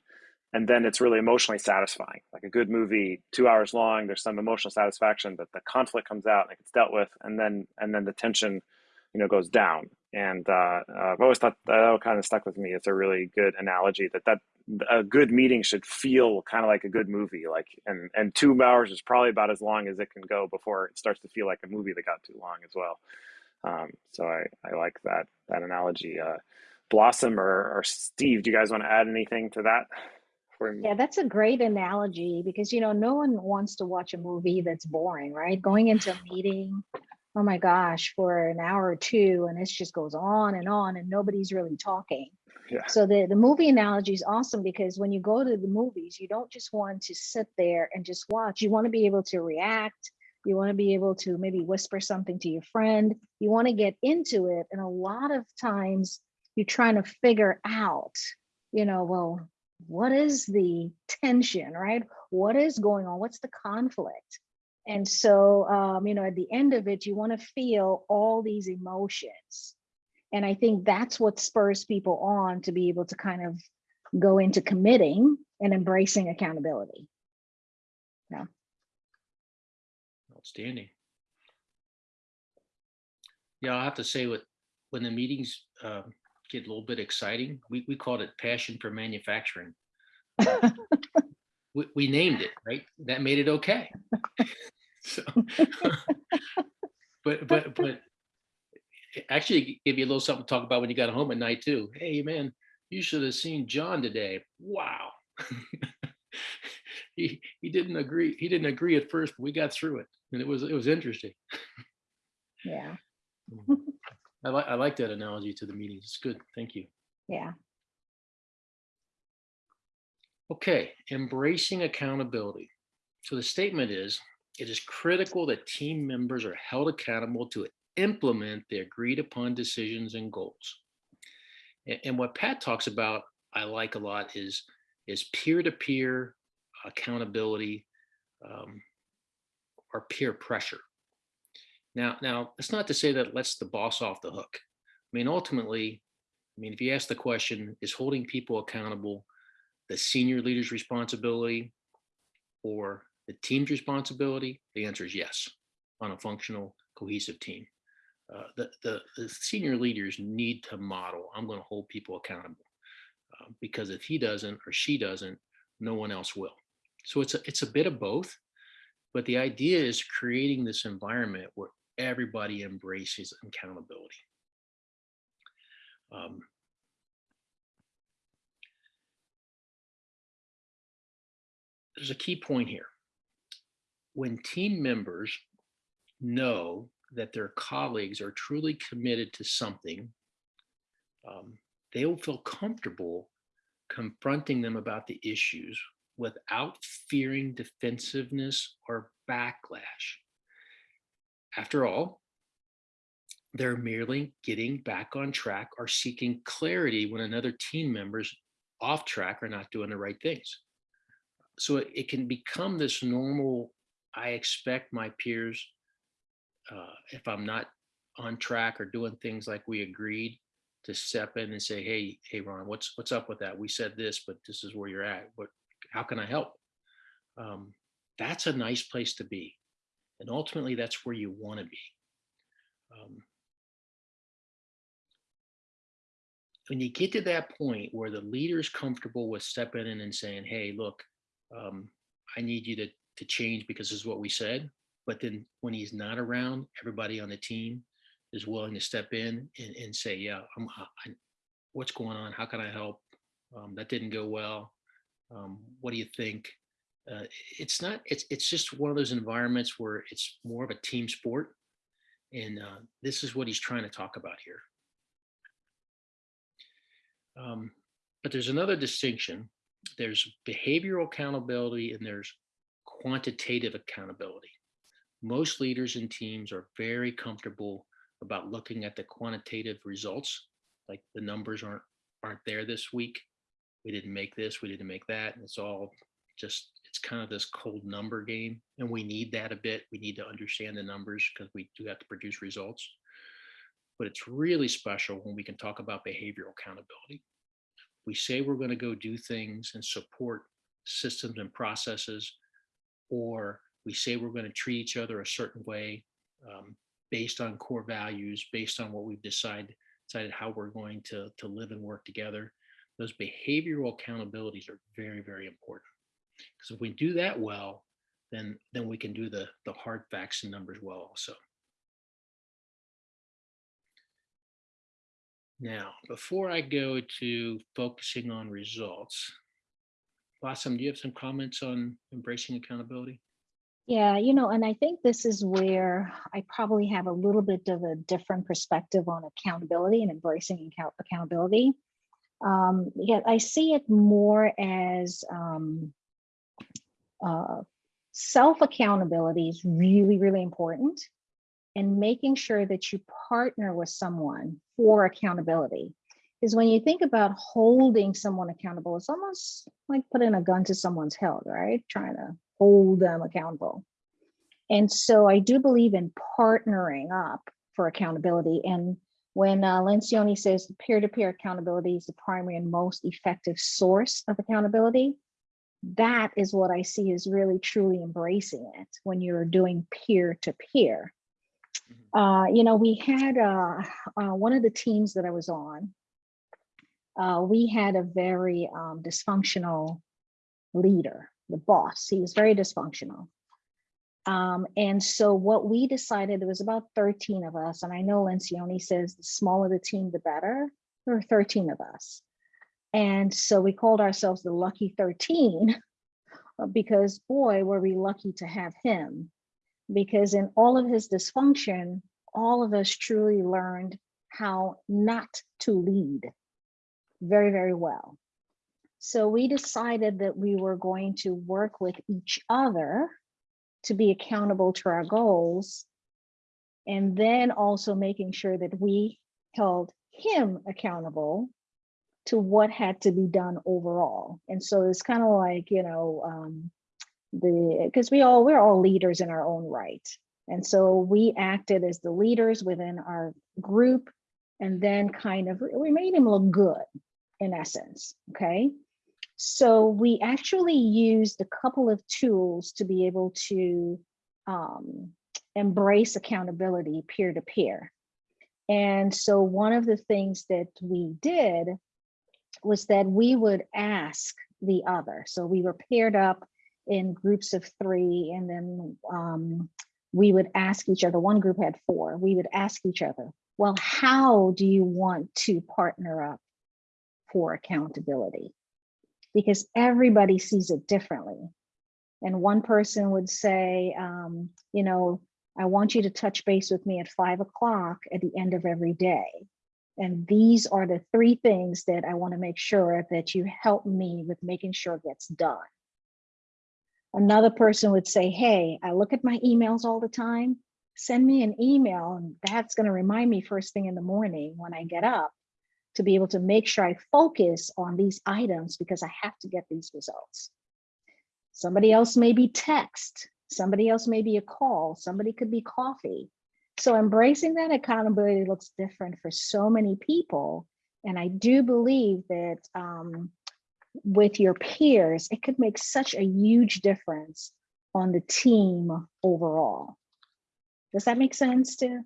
and then it's really emotionally satisfying. Like a good movie two hours long there's some emotional satisfaction that the conflict comes out and it gets dealt with and then and then the tension you know goes down. And uh, uh, i've always thought that kind of stuck with me. It's a really good analogy that that a good meeting should feel kind of like a good movie like and and two hours is probably about as long as it can go before it starts to feel like a movie that got too long as well. Um, so i i like that that analogy uh, blossom or, or steve do you guys want to add anything to that Yeah, that's a great analogy because, you know, no one wants to watch a movie that's boring, right? Going into a meeting, oh my gosh, for an hour or two, and it just goes on and on, and nobody's really talking. Yeah. So the, the movie analogy is awesome because when you go to the movies, you don't just want to sit there and just watch. You want to be able to react. You want to be able to maybe whisper something to your friend. You want to get into it. And a lot of times you're trying to figure out, you know, well, what is the tension, right? What is going on? What's the conflict? And so, um, you know, at the end of it, you want to feel all these emotions. And I think that's what spurs people on to be able to kind of go into committing and embracing accountability. Yeah. Outstanding. Yeah, I'll have to say with when the meetings uh, get a little bit exciting, we, we called it passion for manufacturing. We, we named it, right? That made it okay. So, but, but, but actually give you a little something to talk about when you got home at night too. Hey, man, you should have seen John today. Wow. He, he didn't agree. He didn't agree at first, but we got through it and it was, it was interesting. Yeah, mm. I like, I like that analogy to the meetings. It's good. Thank you. yeah. Okay, embracing accountability. So the statement is, it is critical that team members are held accountable to implement the agreed upon decisions and goals. A- And, what Pat talks about, I like a lot, is is peer-to-peer accountability um, or peer pressure. Now, now it's not to say that lets the boss off the hook. I mean, ultimately, I mean, if you ask the question, is holding people accountable the senior leader's responsibility or the team's responsibility? The answer is yes, on a functional, cohesive team. Uh, the, the, the senior leaders need to model, I'm going to hold people accountable. Uh, because if he doesn't or she doesn't, no one else will. So it's a, it's a bit of both, but the idea is creating this environment where everybody embraces accountability. Um, there's a key point here. When team members know that their colleagues are truly committed to something, um, they will feel comfortable confronting them about the issues without fearing defensiveness or backlash. After all, they're merely getting back on track or seeking clarity when another team member's off track or not doing the right things. So it, it can become this normal, I expect my peers, uh, if I'm not on track or doing things like we agreed, to step in and say, hey, hey, Ron, what's what's up with that? We said this, but this is where you're at. What how can I help? Um, that's a nice place to be. And ultimately, that's where you want to be. Um, when you get to that point where the leader is comfortable with stepping in and saying, hey, look, um, I need you to, to change because this is what we said. But then when he's not around, everybody on the team is willing to step in and, and say, yeah, I'm, I, what's going on? How can I help? Um, that didn't go well. Um, what do you think? Uh, it's not, it's, it's just one of those environments where it's more of a team sport. And uh, this is what he's trying to talk about here. Um, but there's another distinction. There's behavioral accountability and there's quantitative accountability. Most leaders and teams are very comfortable about looking at the quantitative results, like the numbers aren't aren't there this week. We didn't make this, we didn't make that. It's all just it's kind of this cold number game. And we need that a bit. We need to understand the numbers because we do have to produce results. But it's really special when we can talk about behavioral accountability. We say we're going to go do things and support systems and processes, or we say we're going to treat each other a certain way um, based on core values, based on what we've decided, decided how we're going to, to live and work together. Those behavioral accountabilities are very, very important. Because if we do that well, then, then we can do the, the hard facts and numbers well also. Now, before I go to focusing on results, Blossom, do you have some comments on embracing accountability? Yeah, you know, and I think this is where I probably have a little bit of a different perspective on accountability and embracing account accountability. Um, yeah, I see it more as um, uh, self accountability is really, really important, and making sure that you partner with someone for accountability. Because when you think about holding someone accountable, it's almost like putting a gun to someone's head, right? Trying to hold them accountable. And so I do believe in partnering up for accountability. And when uh, Lencioni says peer-to-peer accountability is the primary and most effective source of accountability, that is what I see is really truly embracing it when you're doing peer-to-peer. Uh, you know, we had uh, uh, one of the teams that I was on, uh, we had a very um, dysfunctional leader, the boss. He was very dysfunctional. Um, and so what we decided, there was about 13 of us, and I know Lencioni says the smaller the team, the better. There were 13 of us. And so we called ourselves the Lucky 13 uh, because boy, were we lucky to have him. Because in all of his dysfunction, all of us truly learned how not to lead very, very well. So we decided that we were going to work with each other to be accountable to our goals. And then also making sure that we held him accountable to what had to be done overall. And so it's kind of like, you know, um, the because we all we're all leaders in our own right. And so we acted as the leaders within our group and then kind of we made him look good in essence, okay? So we actually used a couple of tools to be able to um, embrace accountability peer to peer. And so one of the things that we did was that we would ask the other. So we were paired up in groups of three and then um, we would ask each other, one group had four, we would ask each other, well, how do you want to partner up for accountability? Because everybody sees it differently. And one person would say, um, you know, I want you to touch base with me at five o'clock at the end of every day. And these are the three things that I want to make sure that you help me with making sure it gets done. Another person would say, hey, I look at my emails all the time. Send me an email and that's going to remind me first thing in the morning when I get up to be able to make sure I focus on these items because I have to get these results. Somebody else may be text, somebody else may be a call, somebody could be coffee. So embracing that accountability looks different for so many people. And I do believe that um, with your peers, it could make such a huge difference on the team overall. Does that make sense to,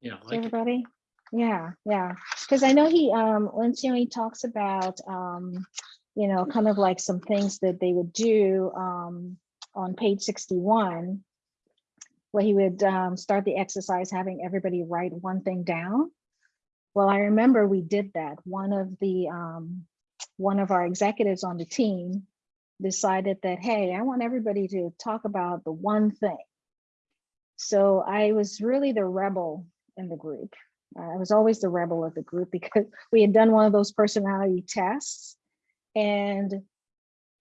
Yeah, I to like it. everybody? Yeah, yeah. Because I know he, um, Lencioni he talks about, um, you know, kind of like some things that they would do um, on page 61 where he would um, start the exercise having everybody write one thing down. Well, I remember we did that. One of the um, one of our executives on the team decided that, hey, I want everybody to talk about the one thing. So I was really the rebel in the group. I was always the rebel of the group because we had done one of those personality tests and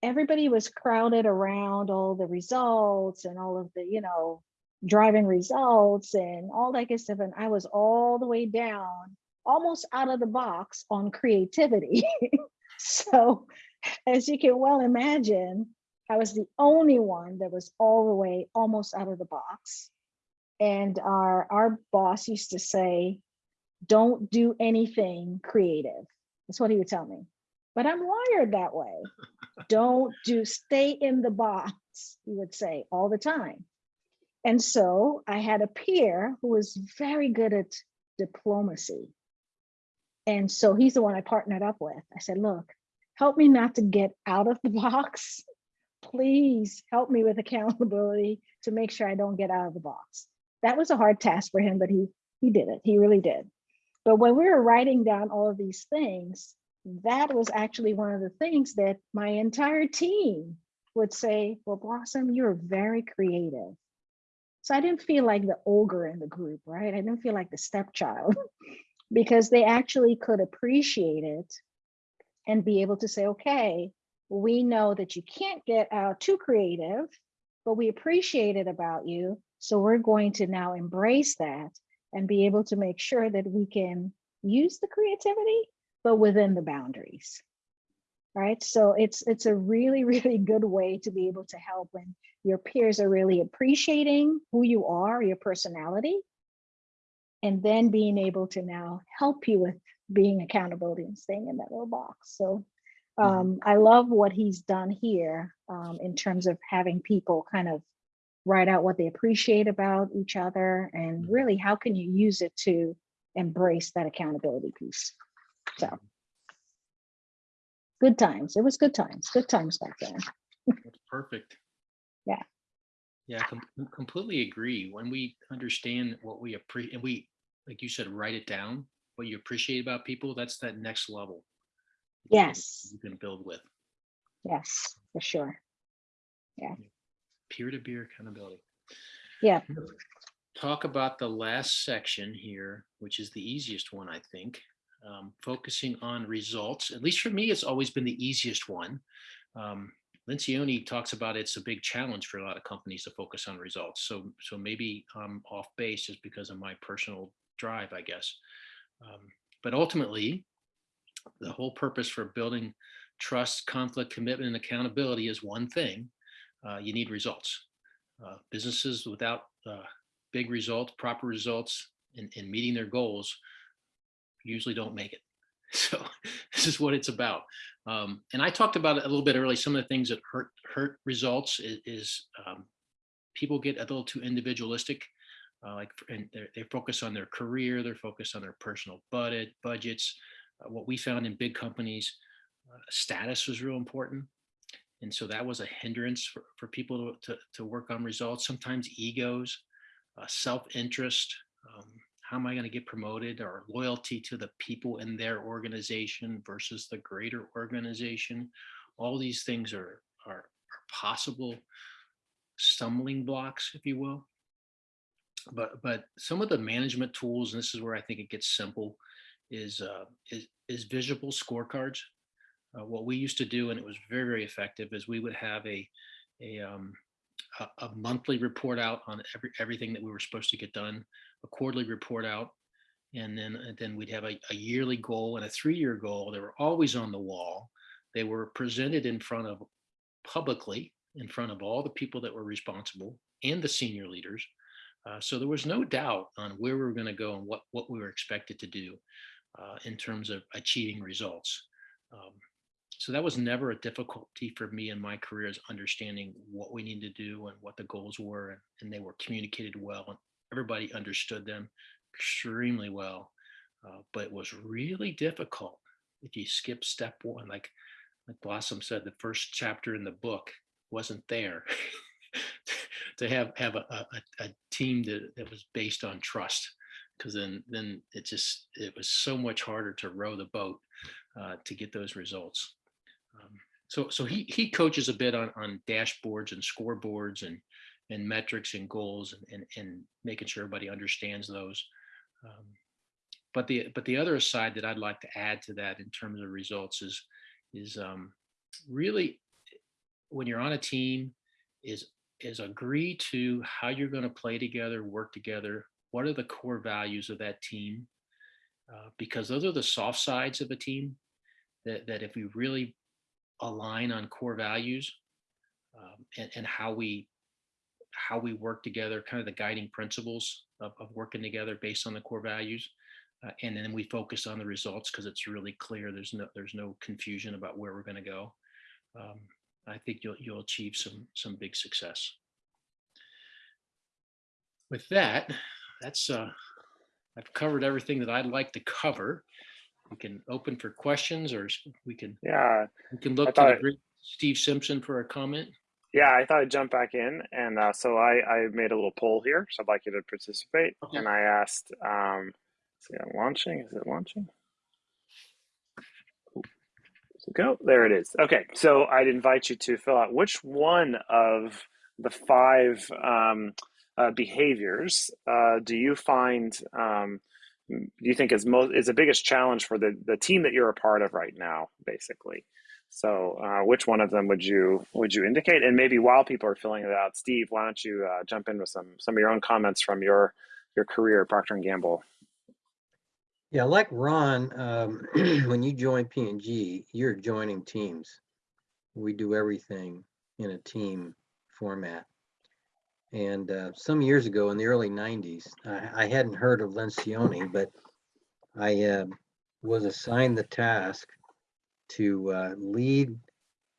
everybody was crowded around all the results and all of the, you know, driving results and all that good stuff. And I was all the way down, almost out of the box on creativity. so as you can well imagine, I was the only one that was all the way almost out of the box. And our, our boss used to say, don't do anything creative. That's what he would tell me. But I'm wired that way. don't do, stay in the box, he would say all the time. And so I had a peer who was very good at diplomacy. And so he's the one I partnered up with. I said, look, help me not to get out of the box. Please help me with accountability to make sure I don't get out of the box. That was a hard task for him, but he he did it. He really did. But when we were writing down all of these things, that was actually one of the things that my entire team would say, well, Blossom, you're very creative. So I didn't feel like the ogre in the group, right? I didn't feel like the stepchild because they actually could appreciate it and be able to say, okay, we know that you can't get out too creative, but we appreciate it about you. So we're going to now embrace that and be able to make sure that we can use the creativity, but within the boundaries. Right. So it's it's a really, really good way to be able to help when your peers are really appreciating who you are, your personality, and then being able to now help you with being accountability and staying in that little box. So um, I love what he's done here um, in terms of having people kind of write out what they appreciate about each other and really how can you use it to embrace that accountability piece. So good times. It was good times, good times back then. That's perfect. Yeah. Yeah, com- completely agree. When we understand what we appreciate, and we, like you said, write it down, what you appreciate about people, that's that next level. Yes, You can build with yes, for sure. Yeah. Peer-to-peer accountability. Yeah. Talk about the last section here, which is the easiest one, I think. Um, focusing on results, at least for me, it's always been the easiest one. Um, talks about it's a big challenge for a lot of companies to focus on results. So, so maybe I'm off base just because of my personal drive, I guess. Um, but ultimately, the whole purpose for building trust, conflict, commitment, and accountability is one thing. Uh, you need results. Uh, businesses without uh, big results, proper results, and, and meeting their goals usually don't make it. So this is what it's about. Um, and I talked about it a little bit early. Some of the things that hurt hurt results is, is um, people get a little too individualistic. Uh, like and they focus on their career, they're focused on their personal budget budgets. Uh, what we found in big companies, uh, status was real important. And so that was a hindrance for, for people to, to, to work on results. Sometimes egos, uh, self-interest. Um, how am I going to get promoted or loyalty to the people in their organization versus the greater organization. All these things are, are, are possible stumbling blocks, if you will. But, but some of the management tools, and this is where I think it gets simple, is, uh, is, is visual scorecards. Uh, what we used to do, and it was very, very effective, is we would have a, a, um, a, a monthly report out on every, everything that we were supposed to get done, a quarterly report out, and then, and then we'd have a, a yearly goal and a three-year goal. They were always on the wall. They were presented in front of publicly, in front of all the people that were responsible and the senior leaders. Uh, so there was no doubt on where we were going to go and what, what we were expected to do uh, in terms of achieving results. Um, so that was never a difficulty for me in my career is understanding what we need to do and what the goals were and, and they were communicated well and everybody understood them extremely well uh, but it was really difficult if you skip step one like like blossom said the first chapter in the book wasn't there to have have a, a, a team that, that was based on trust because then then it just it was so much harder to row the boat uh, to get those results um, so so he he coaches a bit on on dashboards and scoreboards and and metrics and goals and and, and making sure everybody understands those um, but the but the other side that I'd like to add to that in terms of results is is um, really when you're on a team is is agree to how you're going to play together, work together. What are the core values of that team? Uh, because those are the soft sides of a team that, that if we really align on core values um, and, and how we how we work together, kind of the guiding principles of, of working together based on the core values. Uh, and then we focus on the results because it's really clear. There's no there's no confusion about where we're going to go. Um, I think you'll you'll achieve some some big success. With that, that's uh, I've covered everything that I'd like to cover. We can open for questions, or we can Yeah, we can look to thought- the great Steve Simpson for a comment. yeah. I thought I'd jump back in, and uh, so I I made a little poll here, so I'd like you to participate. Okay. And I asked, um, see, I'm launching. Is it launching? Go? There it is. Okay, so I'd invite you to fill out which one of the five um, uh, behaviors uh, do you find um, you think is most is the biggest challenge for the the team that you're a part of right now, basically. So, uh, which one of them would you would you indicate? And maybe while people are filling it out, Steve, why don't you uh, jump in with some some of your own comments from your your career at Procter and Gamble? Yeah, like Ron, um, when you join P and G, you're joining teams. We do everything in a team format. And uh, some years ago, in the early '90s, I, I hadn't heard of Lencioni, but I uh, was assigned the task to uh, lead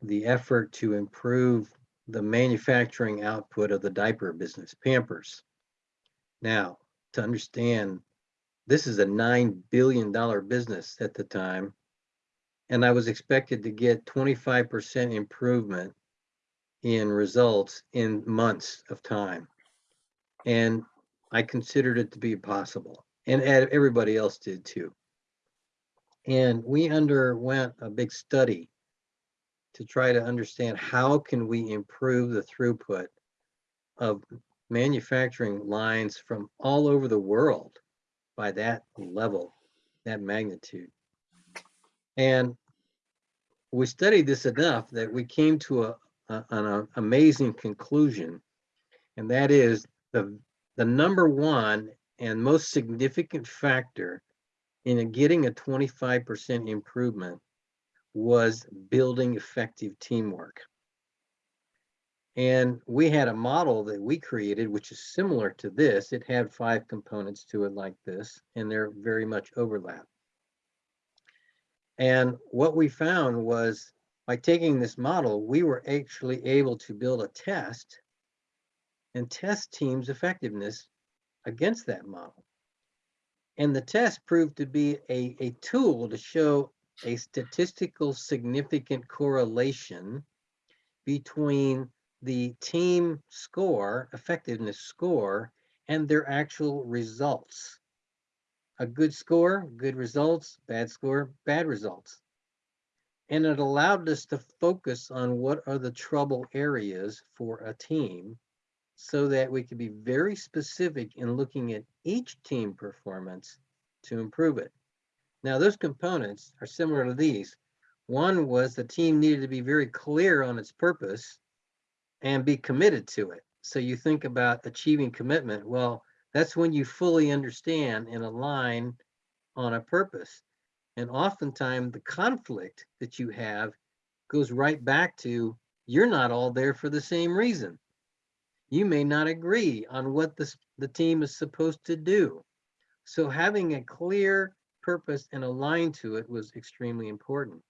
the effort to improve the manufacturing output of the diaper business, Pampers. Now, to understand this is a nine billion dollar business at the time. And I was expected to get 25% improvement in results in months of time. And I considered it to be possible. And everybody else did too. And we underwent a big study to try to understand how can we improve the throughput of manufacturing lines from all over the world by that level, that magnitude. And we studied this enough that we came to a, an uh, amazing conclusion. And that is the, the number one and most significant factor in getting a 25% improvement was building effective teamwork. And we had a model that we created, which is similar to this. It had five components to it like this, and they're very much overlap. And what we found was by taking this model, we were actually able to build a test and test teams' effectiveness against that model. And the test proved to be a, a tool to show a statistical significant correlation between the team score, effectiveness score, and their actual results. a good score, good results, bad score, bad results. And it allowed us to focus on what are the trouble areas for a team so that we could be very specific in looking at each team performance to improve it. Now, those components are similar to these. One was the team needed to be very clear on its purpose and be committed to it. So you think about achieving commitment. Well, that's when you fully understand and align on a purpose. And oftentimes the conflict that you have goes right back to you're not all there for the same reason. You may not agree on what the, the team is supposed to do. So having a clear purpose and aligned to it was extremely important.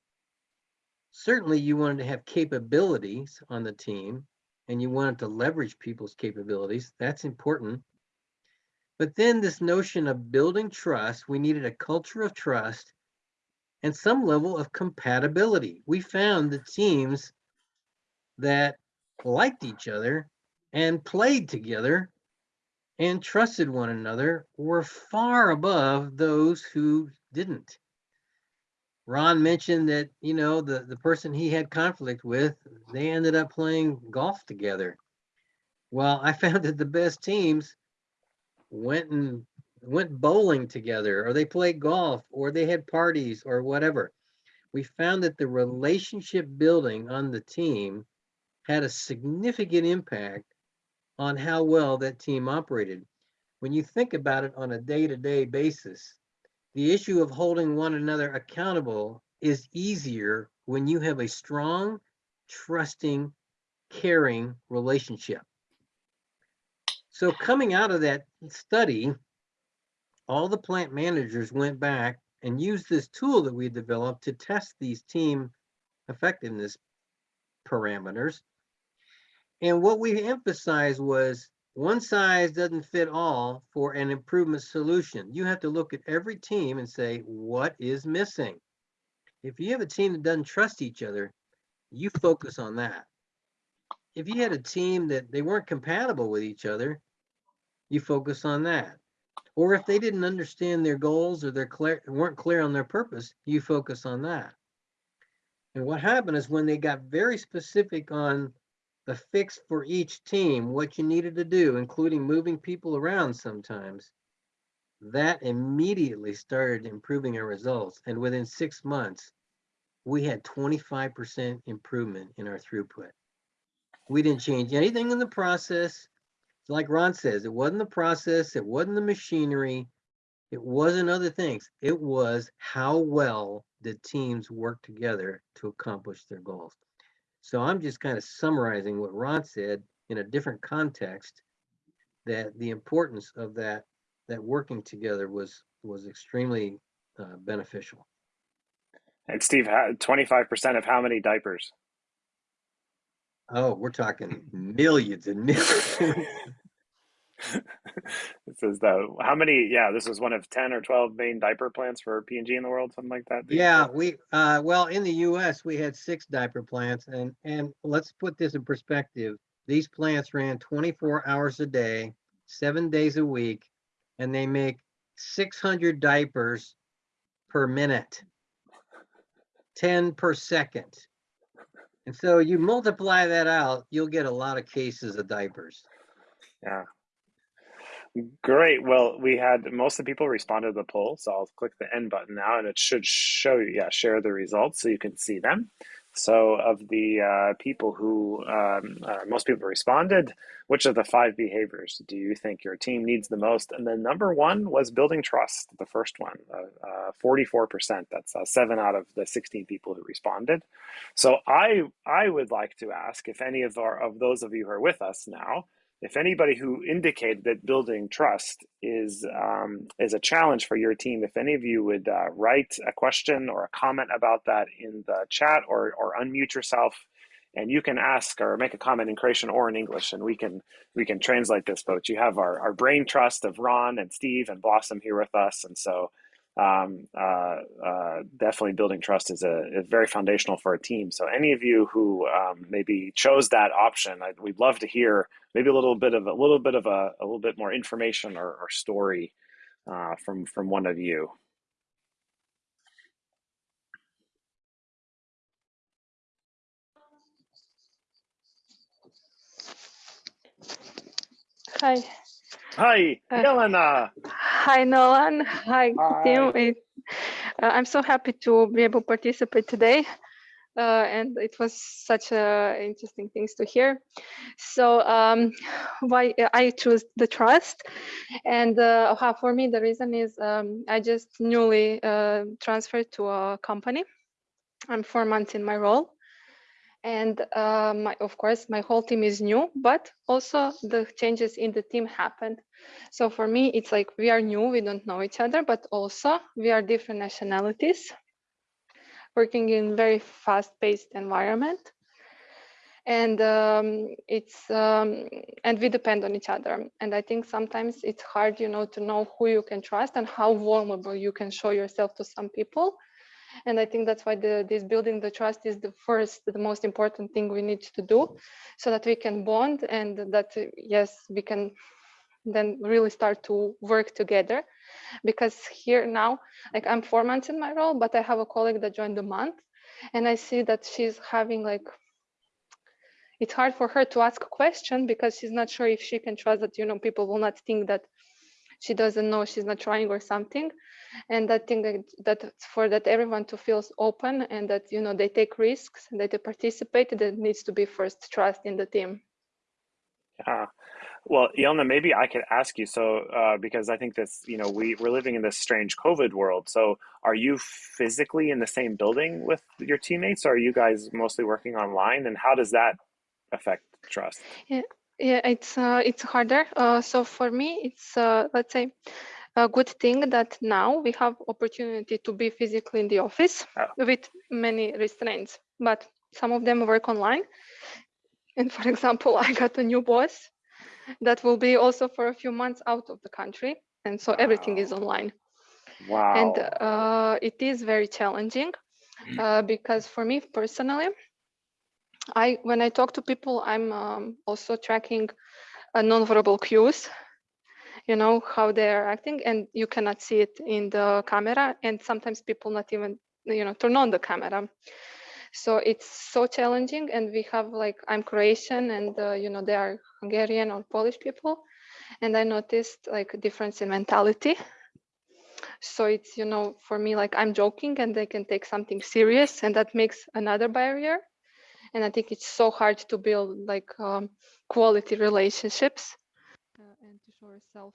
Certainly you wanted to have capabilities on the team and you wanted to leverage people's capabilities. That's important. But then this notion of building trust, we needed a culture of trust and some level of compatibility. We found the teams that liked each other and played together and trusted one another were far above those who didn't. Ron mentioned that, you know, the, the person he had conflict with, they ended up playing golf together. Well, I found that the best teams went and went bowling together or they played golf or they had parties or whatever. We found that the relationship building on the team had a significant impact on how well that team operated. When you think about it on a day-to-day basis, the issue of holding one another accountable is easier when you have a strong, trusting, caring relationship. So coming out of that study, all the plant managers went back and used this tool that we developed to test these team effectiveness parameters. And what we emphasized was one size doesn't fit all for an improvement solution. You have to look at every team and say, what is missing? If you have a team that doesn't trust each other, you focus on that. If you had a team that they weren't compatible with each other, you focus on that. Or if they didn't understand their goals or they're clear, weren't clear on their purpose, you focus on that. And what happened is when they got very specific on the fix for each team, what you needed to do, including moving people around sometimes, that immediately started improving our results. And within six months, we had 25% improvement in our throughput. We didn't change anything in the process. Like Ron says, it wasn't the process, it wasn't the machinery, it wasn't other things. It was how well the teams work together to accomplish their goals. So I'm just kind of summarizing what Ron said in a different context, that the importance of that, that working together was, was extremely uh, beneficial. And Steve, twenty-five percent of how many diapers? Oh, we're talking millions and millions. this is the how many? Yeah, this was one of ten or twelve main diaper plants for P and G in the world, something like that. Yeah, we uh, well in the U.S. we had six diaper plants, and and let's put this in perspective. These plants ran 24 hours a day, seven days a week, and they make 600 diapers per minute, 10 per second. And so you multiply that out, you'll get a lot of cases of diapers. Yeah. Great. Well, we had most of the people responded to the poll, so I'll click the end button now, and it should show you, yeah, share the results so you can see them. So, of the uh, people who um, uh, most people responded, which of the five behaviors do you think your team needs the most? And then number one was building trust, the first one, uh, 44%. Uh, That's uh, seven out of the 16 people who responded. So, I I would like to ask if any of our of those of you who are with us now if anybody who indicated that building trust is um, is a challenge for your team, if any of you would uh, write a question or a comment about that in the chat or or unmute yourself, and you can ask or make a comment in Croatian or in English, and we can we can translate this. But you have our our brain trust of Ron and Steve and Blossom here with us, and so um, uh, uh, definitely building trust is a is very foundational for a team. So any of you who um, maybe chose that option, I, we'd love to hear maybe a little bit of a little bit of a, a little bit more information or, or story uh, from from one of you. Hi. Hi, Uh, Yelena. Hi, Nolan. Hi, Hi. Tim. It- uh, I'm so happy to be able to participate today. Uh, and it was such uh, interesting things to hear. So um, why I choose the trust, and uh, how for me the reason is um, I just newly uh, transferred to a company. I'm four months in my role, and uh, my, of course my whole team is new, but also the changes in the team happened. So for me, it's like we are new, we don't know each other, but also we are different nationalities working in very fast-paced environment. And um, it's um, and we depend on each other. And I think sometimes it's hard, you know, to know who you can trust and how vulnerable you can show yourself to some people. And I think that's why the, this building the trust is the first, the most important thing we need to do, so that we can bond and that uh, yes, we can then really start to work together. Because here now like i'm four months in my role but i have a colleague that joined a month and i see that she's having like it's hard for her to ask a question because she's not sure if she can trust that you know people will not think that she doesn't know she's not trying or something and i think that, that for that everyone to feel open and that you know they take risks that they participate there needs to be first trust in the team Yeah. Well, Yelena, maybe I could ask you. So, uh, because I think this, you know, we we're living in this strange COVID world. So, are you physically in the same building with your teammates? Or are you guys mostly working online? And how does that affect trust? Yeah, it's uh, it's harder. Uh, so for me, it's uh, let's say a good thing that now we have opportunity to be physically in the office Oh. with many restraints, but some of them work online. And for example, I got a new boss that will be also for a few months out of the country, and so everything is online. Wow. And uh, it is very challenging uh, because for me personally, I when I talk to people, I'm um, also tracking uh, nonverbal cues you know how they're acting and you cannot see it in the camera and sometimes people not even you know turn on the camera. So it's so challenging and we have like i'm croatian and uh, you know they are hungarian or polish people and i noticed like a difference in mentality. So it's you know for me like i'm joking and they can take something serious and that makes another barrier and i think it's so hard to build like um, quality relationships uh, and to show yourself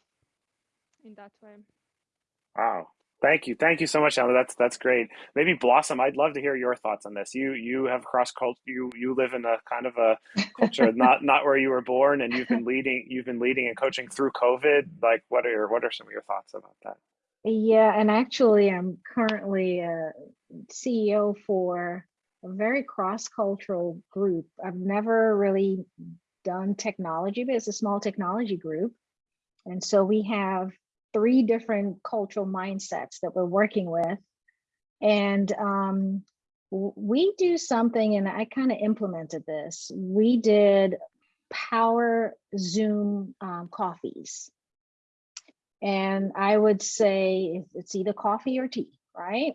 in that way. Wow. Thank you. Thank you so much, Yelena. That's that's great. Maybe Blossom, I'd love to hear your thoughts on this. You you have cross culture. You you live in a kind of a culture not not where you were born, and you've been leading you've been leading and coaching through COVID. Like, what are your, what are some of your thoughts about that? Yeah, and actually, I'm currently a CEO for a very cross-cultural group. I've never really done technology, but it's a small technology group. And so we have three different cultural mindsets that we're working with. And um, we do something, and I kind of implemented this. We did power Zoom um, coffees. And I would say it's either coffee or tea, right?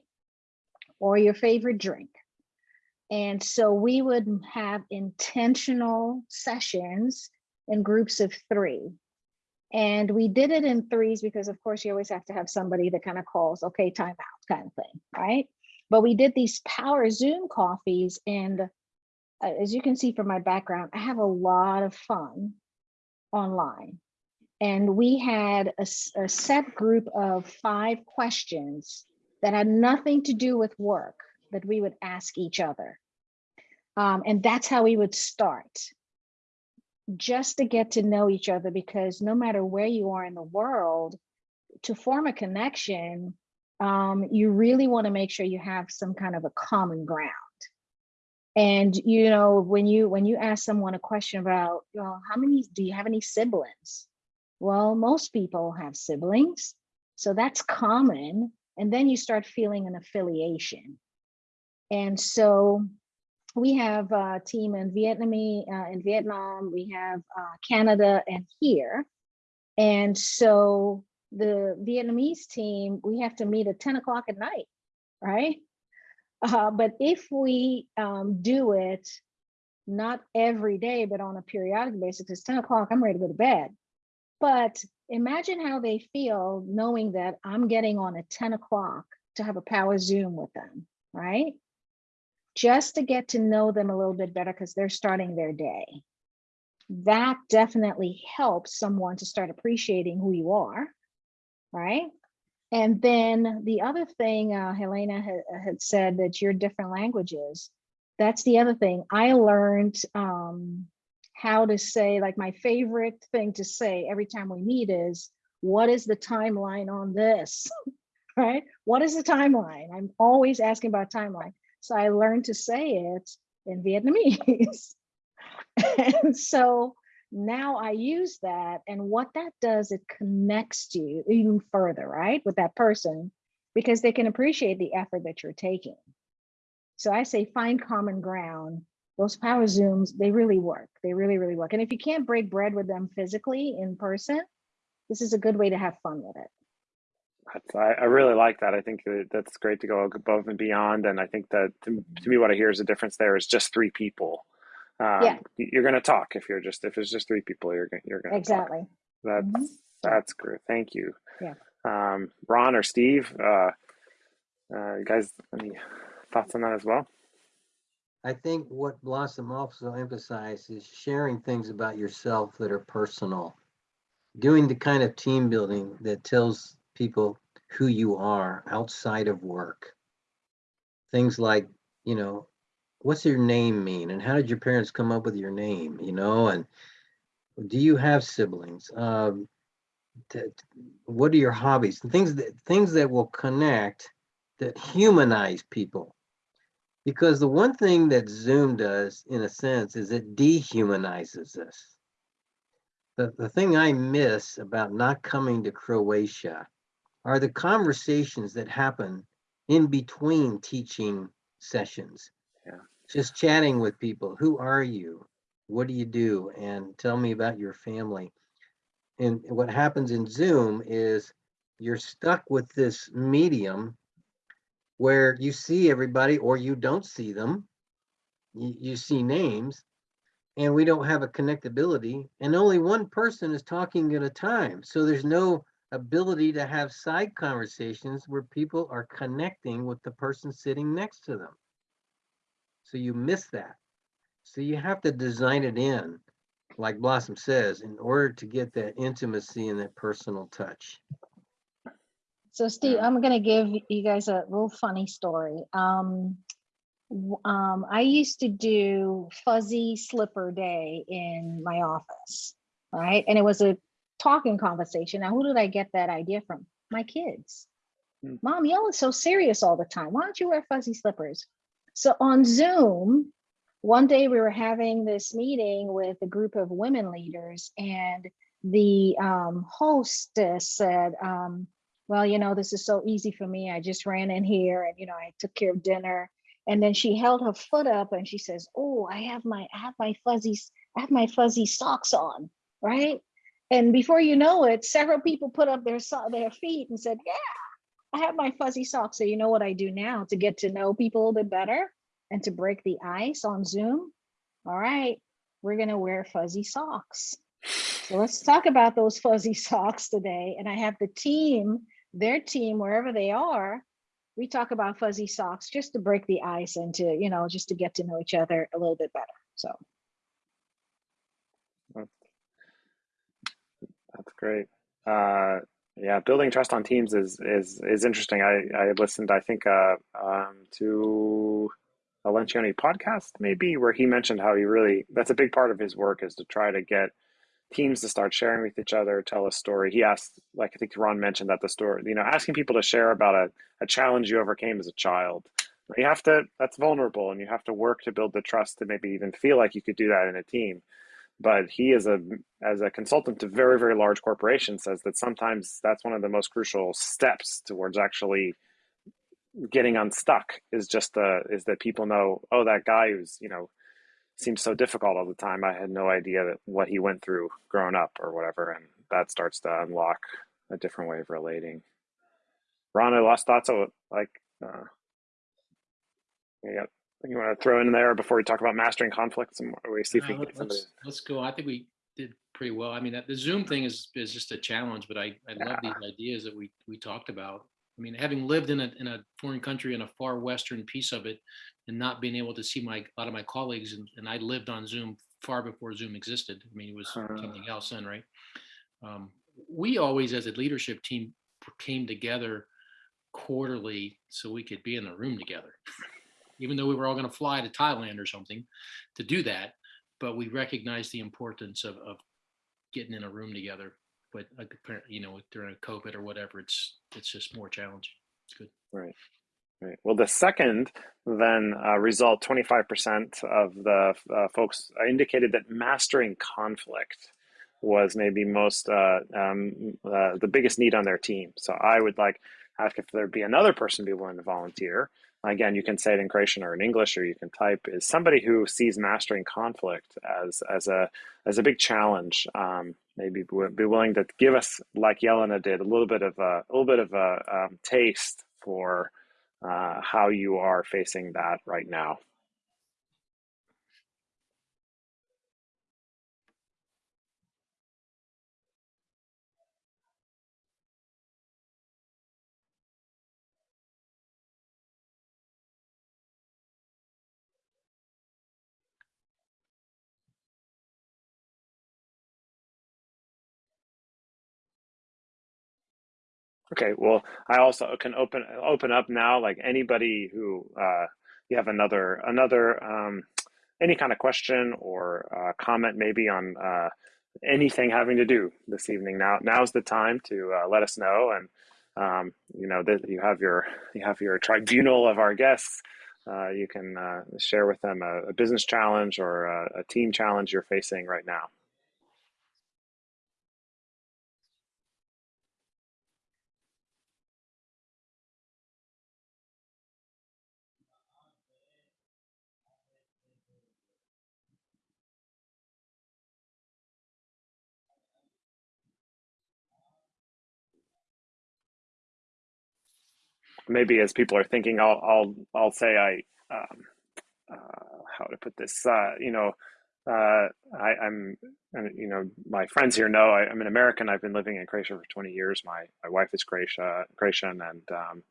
Or your favorite drink. And so we would have intentional sessions in groups of three. And we did it in threes because, of course, you always have to have somebody that kind of calls, okay, time out kind of thing, right? But we did these power Zoom coffees. And uh, as you can see from my background, I have a lot of fun online. And we had a set group of five questions that had nothing to do with work that we would ask each other. Um, and that's how we would start just to get to know each other because no matter where you are in the world, to form a connection, um, you really want to make sure you have some kind of a common ground. And you know, when you when you ask someone a question about, well, how many do you have any siblings? Well, most people have siblings, so that's common. And then you start feeling an affiliation. And so we have a team in Vietnamese, uh, in Vietnam, we have uh, Canada and here. And so the Vietnamese team, we have to meet at 10 o'clock at night, right? Uh, but if we um, do it not every day, but on a periodic basis, it's 10 o'clock, I'm ready to go to bed. But imagine how they feel knowing that I'm getting on at 10 o'clock to have a power Zoom with them, right? Just to get to know them a little bit better because they're starting their day. That definitely helps someone to start appreciating who you are, right? And then the other thing, uh, Helena had, had said that you're different languages. That's the other thing. I learned um, how to say, like my favorite thing to say every time we meet is, what is the timeline on this? right? What is the timeline? I'm always asking about timeline. So I learned to say it in Vietnamese. and so now I use that. And what that does, it connects you even further, right? With that person, because they can appreciate the effort that you're taking. So I say find common ground. Those power Zooms, they really work. They really, really work. And if you can't break bread with them physically in person, this is a good way to have fun with it. That's, I, I really like that. I think that that's great to go above and beyond. And I think that to, to me, what I hear is the difference there is just three people. Um, Yeah. You're going to talk if you're just, if it's just three people, you're going you're going to Exactly. That's, Mhm. that's great. Thank you. Yeah. Um, Ron or Steve, uh, uh, you guys, any thoughts on that as well? I think what Blossom also emphasized is sharing things about yourself that are personal. Doing the kind of team building that tells people who you are outside of work. Things like, you know, what's your name mean and how did your parents come up with your name, you know, and do you have siblings? Um, what are your hobbies? Things that things that will connect that humanize people because the one thing that Zoom does, in a sense, is it dehumanizes us. The, the thing I miss about not coming to Croatia are the conversations that happen in between teaching sessions. Yeah. Just chatting with people. Who are you? What do you do? And tell me about your family. And what happens in Zoom is you're stuck with this medium where you see everybody or you don't see them. You, you see names and we don't have a connectability and only one person is talking at a time. So there's no ability to have side conversations where people are connecting with the person sitting next to them. So you miss that. So you have to design it in, like Blossom says, in order to get that intimacy and that personal touch. So Steve, I'm gonna give you guys a little funny story. Um, um, I used to do fuzzy slipper day in my office, right? And it was a talking conversation. Now, who did I get that idea from? My kids. Hmm. Mom, y'all are so serious all the time. Why don't you wear fuzzy slippers? So on Zoom, one day we were having this meeting with a group of women leaders and the um, hostess said, um, well, you know, this is so easy for me. I just ran in here and, you know, I took care of dinner. And then she held her foot up and she says, oh, I have my, I have my fuzzy, I have my fuzzy socks on, right? And before you know it, several people put up their, their feet and said, yeah, I have my fuzzy socks. So you know what I do now to get to know people a little bit better and to break the ice on Zoom? All right, we're gonna wear fuzzy socks. So let's talk about those fuzzy socks today. And I have the team, their team, wherever they are, we talk about fuzzy socks just to break the ice and to, you know, just to get to know each other a little bit better. So That's great. Uh, yeah, building trust on teams is is is interesting. I I listened, I think, uh, um, to a Lencioni podcast maybe where he mentioned how he really that's a big part of his work is to try to get teams to start sharing with each other, tell a story. He asked, like I think Ron mentioned that the story, you know, asking people to share about a, a challenge you overcame as a child. You have to that's vulnerable and you have to work to build the trust to maybe even feel like you could do that in a team but he is a as a consultant to very very large corporations says that sometimes that's one of the most crucial steps towards actually getting unstuck is just the is that people know oh that guy who's you know seems so difficult all the time. I had no idea that what he went through growing up or whatever and that starts to unlock a different way of relating. Ron, I lost thoughts? Of like, uh, yeah, you want to throw in there before we talk about mastering conflicts and we see if Uh, we can get somebody. Let's, let's go. I think we did pretty well. I mean, that- the Zoom thing is, is just a challenge, but I, I love these ideas that we, we talked about. I mean, having lived in a, in a foreign country in a far Western piece of it and not being able to see my, a lot of my colleagues and, and I lived on Zoom far before Zoom existed. I mean, it was Uh. something else then, right? Um, we always, as a leadership team, came together quarterly so we could be in the room together. Even though we were all going to fly to Thailand or something to do that, but we recognized the importance of, of getting in a room together. But apparently, you know, during COVID or whatever, it's it's just more challenging. It's good. Right. Right. Well, the second then uh, result, 25% of the uh, folks indicated that mastering conflict was maybe most uh, um, uh, the biggest need on their team. So I would like ask if there'd be another person be willing to volunteer. Again, you can say it in Croatian or in English, or you can type. Is somebody who sees mastering conflict as as a as a big challenge? Um, maybe be willing to give us, like Yelena did, a little bit of a, a little bit of a um, taste for uh, how you are facing that right now. Okay, well, I also can open open up now. Like anybody who uh, you have another another um, any kind of question or uh, comment, maybe on uh, anything having to do this evening. Now, now's the time to uh, let us know, and um, you know that you have your you have your tribunal of our guests. Uh, you can uh, share with them a, a business challenge or a, a team challenge you're facing right now. Maybe as people are thinking, I'll I'll I'll say I um, uh, how to put this. Uh, you know, uh, I, I'm and, you know my friends here know I, I'm an American. I've been living in Croatia for 20 years. My my wife is Croatia Croatian, and um,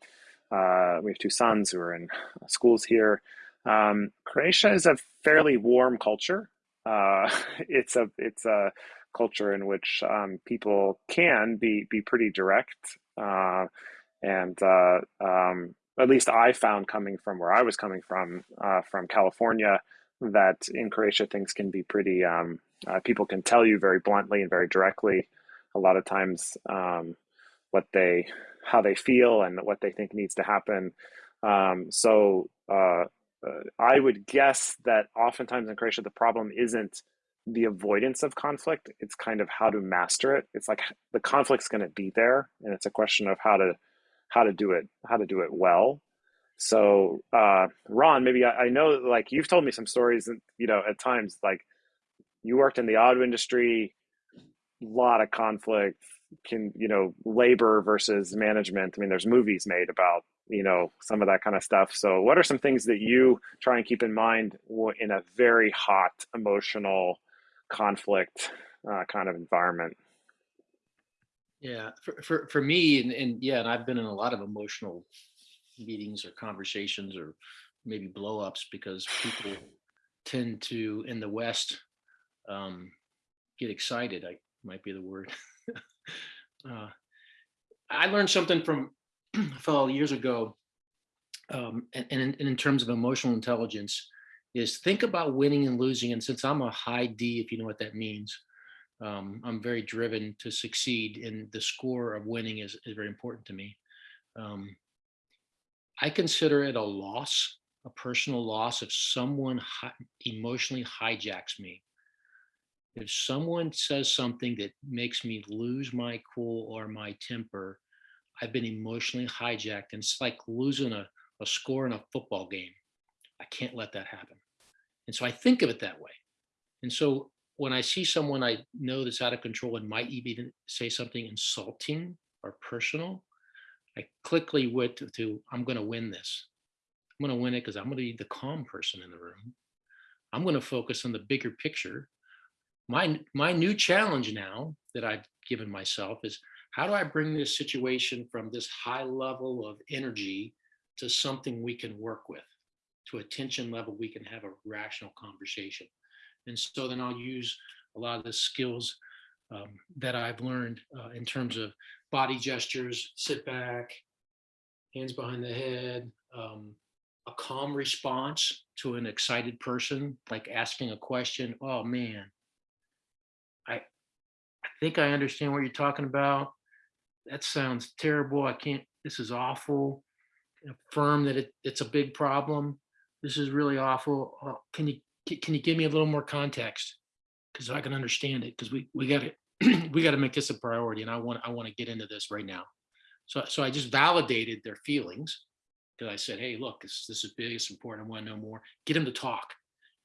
uh, we have two sons who are in schools here. Um, Croatia is a fairly warm culture. Uh, it's a it's a culture in which um, people can be be pretty direct. And uh, um, at least I found coming from where I was coming from, uh, from California, that in Croatia things can be pretty. Um, uh, people can tell you very bluntly and very directly, a lot of times, um, what they, how they feel, and what they think needs to happen. Um, so uh, uh, I would guess that oftentimes in Croatia the problem isn't the avoidance of conflict; it's kind of how to master it. It's like the conflict's going to be there, and it's a question of how to how to do it how to do it well. So uh, ron maybe I, I, know like you've told me some stories and you know at times like you worked in the auto industry a lot of conflict can you know labor versus management. I mean there's movies made about you know some of that kind of stuff. So what are some things that you try and keep in mind in a very hot emotional conflict uh, kind of environment yeah, for, for, for me, and, and yeah, and I've been in a lot of emotional meetings or conversations or maybe blowups because people tend to, in the West, um, get excited. I might be the word. uh, I learned something from a fellow years ago, um, and, and, in, and in terms of emotional intelligence, is think about winning and losing. And since I'm a high D, if you know what that means, um, I'm very driven to succeed, and the score of winning is, is very important to me. Um, I consider it a loss, a personal loss, if someone hi emotionally hijacks me. If someone says something that makes me lose my cool or my temper, I've been emotionally hijacked, and it's like losing a, a score in a football game. I can't let that happen. And so I think of it that way. And so when I see someone I know that's out of control and might even say something insulting or personal, I quickly went to, to I'm going to win this. I'm going to win it because I'm going to be the calm person in the room. I'm going to focus on the bigger picture. My my new challenge now that I've given myself is how do I bring this situation from this high level of energy to something we can work with, to a tension level we can have a rational conversation. And so then I'll use a lot of the skills um, that I've learned uh, in terms of body gestures, sit back, hands behind the head, um, a calm response to an excited person, like asking a question. Oh man, I, I think I understand what you're talking about. That sounds terrible. I can't, this is awful. Affirm that it, it's a big problem. This is really awful. Uh, Can you, can you give me a little more context? Because I can understand it, because we, we got to, we got to make this a priority and I want, I want to get into this right now. So, so I just validated their feelings because I said, hey, look, this, this is big, it's important, I want to know more. Get them to talk.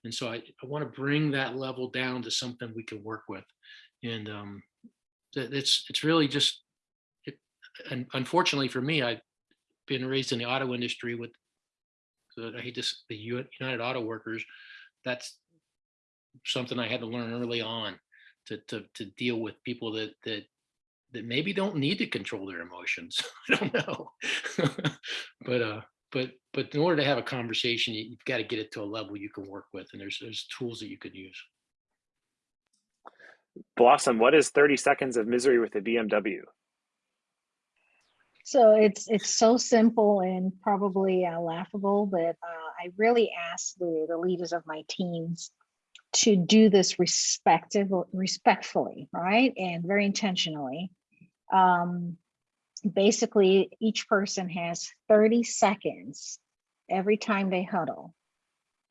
And so I, I want to bring that level down to something we can work with. And um, it's, it's really just, it, and unfortunately for me, I've been raised in the auto industry with, the, I hate this, the United Auto Workers. That's something I had to learn early on to, to, to deal with people that, that, that maybe don't need to control their emotions. I don't know. but, uh, but, but in order to have a conversation, you- you've got to get it to a level you can work with. And there's, there's tools that you could use. Blossom, what is 30 seconds of misery with a BMW? So it's it's so simple and probably uh, laughable, but uh, I really ask the, the leaders of my teams to do this respectfully, right, and very intentionally. Um, basically, each person has 30 seconds every time they huddle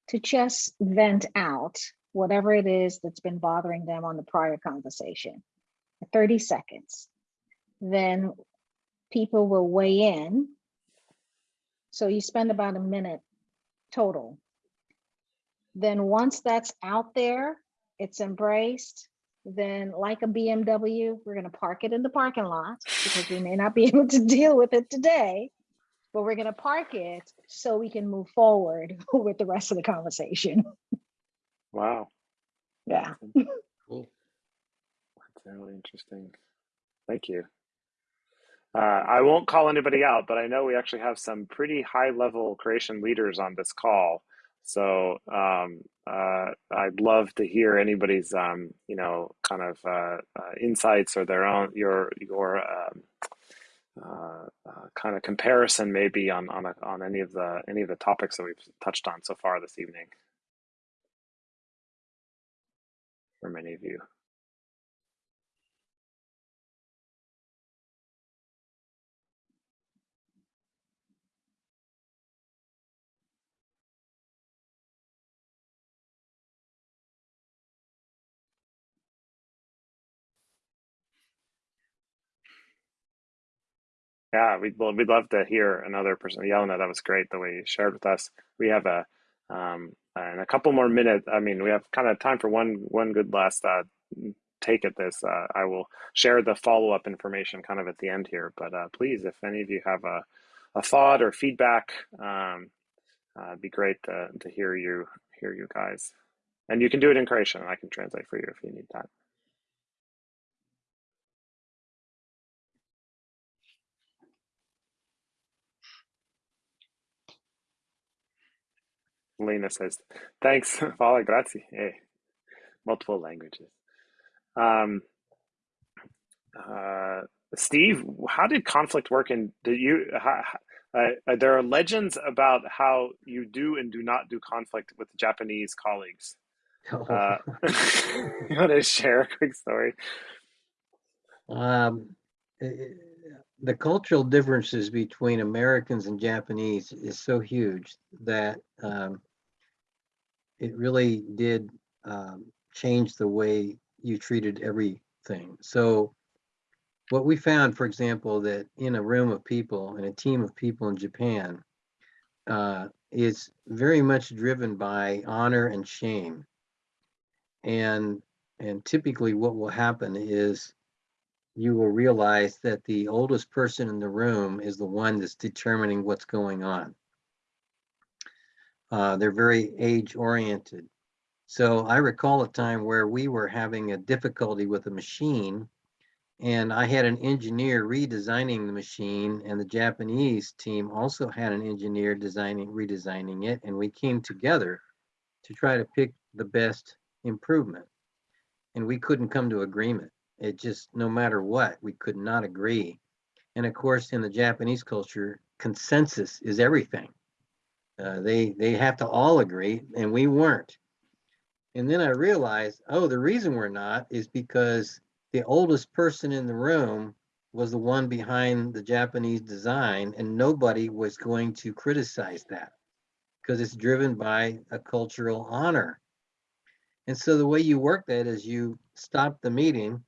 to just vent out whatever it is that's been bothering them on the prior conversation. 30 seconds. Then people will weigh in. So you spend about a minute total. Then once that's out there, it's embraced, then like a BMW, we're gonna park it in the parking lot because we may not be able to deal with it today. But we're gonna park it so we can move forward with the rest of the conversation. Wow, Yeah. Cool. that's really interesting. Thank you. Uh, I won't call anybody out, but I know we actually have some pretty high level Croatian leaders on this call. So um, uh, I'd love to hear anybody's, um, you know, kind of uh, uh, insights or their own your your um, uh, uh, kind of comparison maybe on on a, on any of the any of the topics that we've touched on so far this evening. For many of you. Yeah, we'd well, we'd love to hear another person. Yelena, that was great the way you shared with us. We have a um, and a couple more minutes. I mean, we have kind of time for one one good last uh, take at this. Uh, I will share the follow up information kind of at the end here. But uh, please, if any of you have a a thought or feedback, um, uh, it'd be great to to hear you hear you guys. And you can do it in Croatian. I can translate for you if you need that. Lena says, thanks, Vala, grazie. Hey, multiple languages. Um, uh, Steve, how did conflict work? And did you, how, uh, there are legends about how you do and do not do conflict with Japanese colleagues. Uh, you want to share a quick story? Um, eh, eh, the cultural differences between Americans and Japanese is so huge that um, it really did um, change the way you treated everything. So what we found, for example, that in a room of people, in a team of people in Japan, uh, is very much driven by honor and shame. And and typically what will happen is you will realize that the oldest person in the room is the one that's determining what's going on. Uh, they're very age oriented. So I recall a time where we were having a difficulty with a machine and I had an engineer redesigning the machine and the Japanese team also had an engineer designing, redesigning it. And we came together to try to pick the best improvement. And we couldn't come to agreement. It just, no matter what, we could not agree. And of course, in the Japanese culture, consensus is everything. Uh, they they have to all agree, and we weren't. And then I realized, oh, the reason we're not is because the oldest person in the room was the one behind the Japanese design, and nobody was going to criticize that because it's driven by a cultural honor. And so the way you work that is you stop the meeting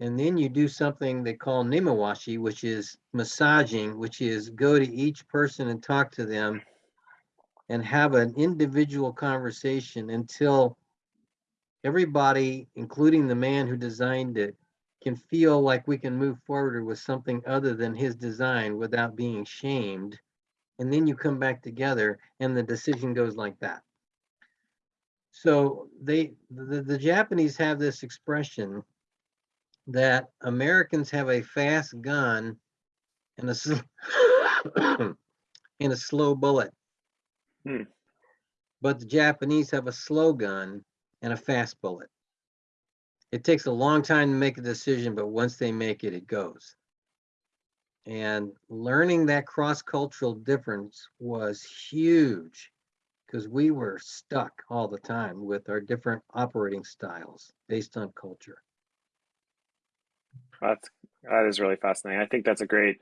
and then you do something they call nemawashi, which is massaging, which is go to each person and talk to them and have an individual conversation until everybody, including the man who designed it, can feel like we can move forward with something other than his design without being shamed. And then you come back together and the decision goes like that. So they, the, the Japanese have this expression that Americans have a fast gun and a, and a slow bullet. Hmm. But the Japanese have a slow gun and a fast bullet. It takes a long time to make a decision, but once they make it, it goes. And learning that cross-cultural difference was huge because we were stuck all the time with our different operating styles based on culture. That's that is really fascinating. I think that's a great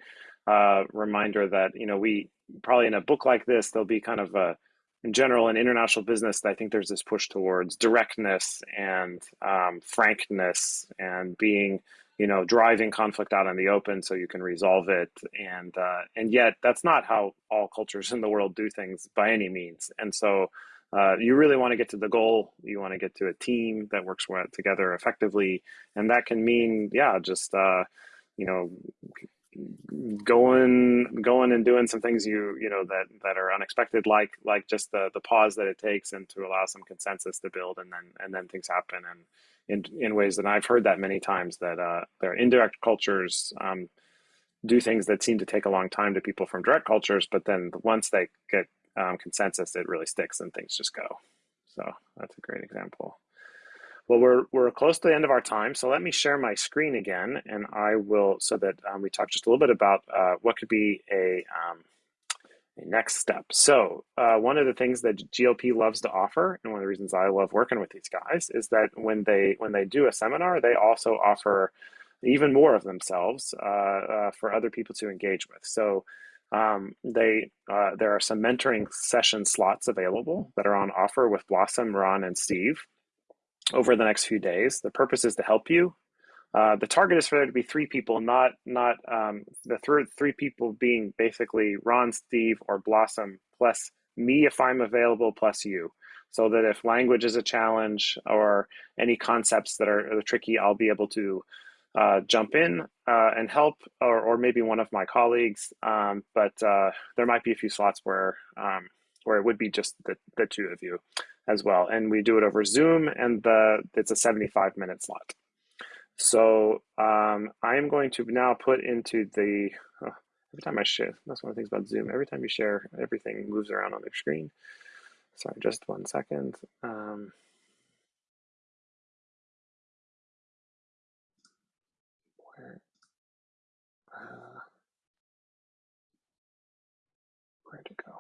uh, reminder that you know we probably in a book like this there'll be kind of a in general in international business I think there's this push towards directness and um, frankness and being you know driving conflict out in the open so you can resolve it. And uh, and yet that's not how all cultures in the world do things by any means. And so uh, you really want to get to the goal. You want to get to a team that works together effectively. And that can mean yeah just uh, you know going going and doing some things you you know that that are unexpected like like just the the pause that it takes and to allow some consensus to build and then and then things happen. And in in ways that I've heard that many times that uh their indirect cultures um do things that seem to take a long time to people from direct cultures but then once they get um, consensus it really sticks and things just go. So that's a great example well, we're, we're close to the end of our time, so let me share my screen again, and I will, so that um, we talk just a little bit about uh, what could be a, um, a next step. So uh, one of the things that GLP loves to offer, and one of the reasons I love working with these guys, is that when they when they do a seminar, they also offer even more of themselves uh, uh for other people to engage with. So um, they uh, there are some mentoring session slots available that are on offer with Blossom, Ron, and Steve over the next few days. The purpose is to help you. Uh, the target is for there to be three people, not not um, the third three people being basically Ron, Steve, or Blossom plus me if I'm available plus you. So that if language is a challenge or any concepts that are, are tricky, I'll be able to uh, jump in uh, and help, or, or maybe one of my colleagues. Um, but uh, there might be a few slots where um, where it would be just the, the two of you as well. And we do it over Zoom and the it's a 75 minute slot. So um, I'm going to now put into the, oh, every time I share, that's one of the things about Zoom. Every time you share, everything moves around on the screen. Sorry, just one second. Um, where, uh, where'd it go?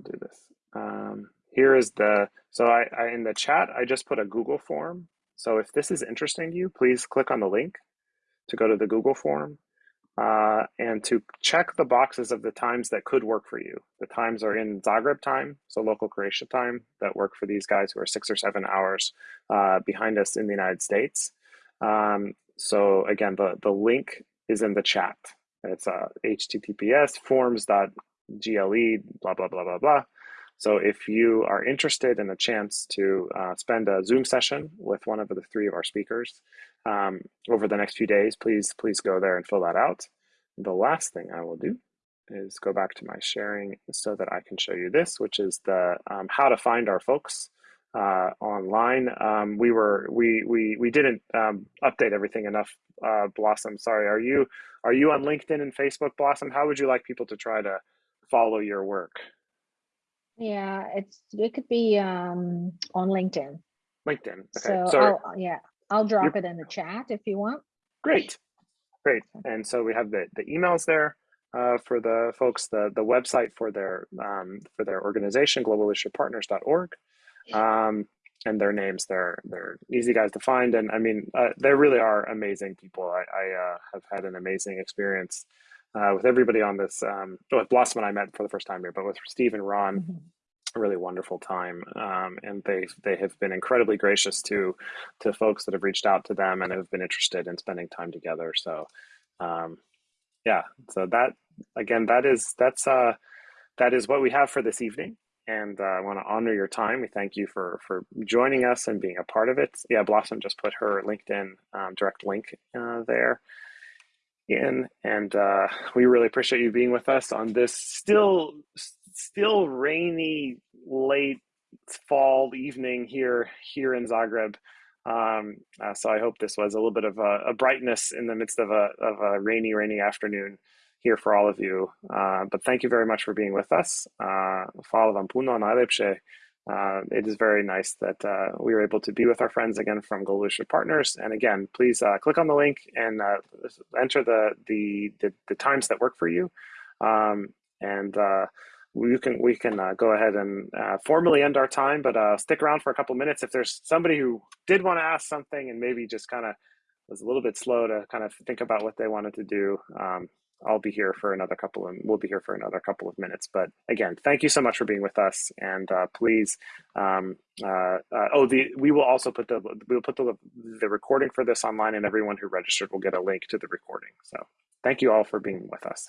I'll do this. Um, here is the, so I, I, in the chat, I just put a Google form. So if this is interesting to you, please click on the link to go to the Google form uh, and to check the boxes of the times that could work for you. The times are in Zagreb time, so local Croatia time, that work for these guys who are six or seven hours uh, behind us in the United States. Um, so again, the, the link is in the chat. It's uh, https forms.gle, blah, blah, blah, blah, blah. So if you are interested in a chance to uh, spend a Zoom session with one of the three of our speakers um, over the next few days, please please go there and fill that out. The last thing I will do is go back to my sharing so that I can show you this, which is the um, how to find our folks uh, online. Um, we were we we we didn't um, update everything enough. Uh, Blossom, sorry. Are you are you on LinkedIn and Facebook, Blossom? How would you like people to try to follow your work? Yeah, it's it could be um on LinkedIn. LinkedIn. Okay. So So I'll yeah, I'll drop it in the chat if you want. great, great. And so we have the the emails there. Uh, for the folks, the the website for their um, for their organization, globalleadershippartners.org. um, and their names. They're they're easy guys to find, and I mean, uh, they really are amazing people. I, I uh, have had an amazing experience uh, with everybody on this. Um, with Blossom, and I met for the first time here, but with Steve and Ron, Mhm. a really wonderful time. Um, and they they have been incredibly gracious to to folks that have reached out to them and have been interested in spending time together. So, um, yeah. So that again, that is that's uh, that is what we have for this evening and uh, I want to honor your time. We thank you for for joining us and being a part of it. Yeah, Blossom just put her LinkedIn um, direct link uh, there in, and uh, we really appreciate you being with us on this still still rainy late fall evening here here in Zagreb. Um, uh, so I hope this was a little bit of a, a brightness in the midst of a of a rainy rainy afternoon here for all of you. Uh, but thank you very much for being with us. Uh. Uh, it is very nice that uh, we were able to be with our friends again from Global Partners. And again, please uh, click on the link and uh, enter the, the, the the times that work for you. Um, and uh, we can we can uh, go ahead and uh, formally end our time, but uh, stick around for a couple minutes if there's somebody who did want to ask something and maybe just kind of was a little bit slow to kind of think about what they wanted to do. Um, I'll be here for another couple of, we'll be here for another couple of minutes. But again, thank you so much for being with us. And uh, please, um, uh, uh, oh, the, we will also put the, we'll put the, the recording for this online and everyone who registered will get a link to the recording. So thank you all for being with us.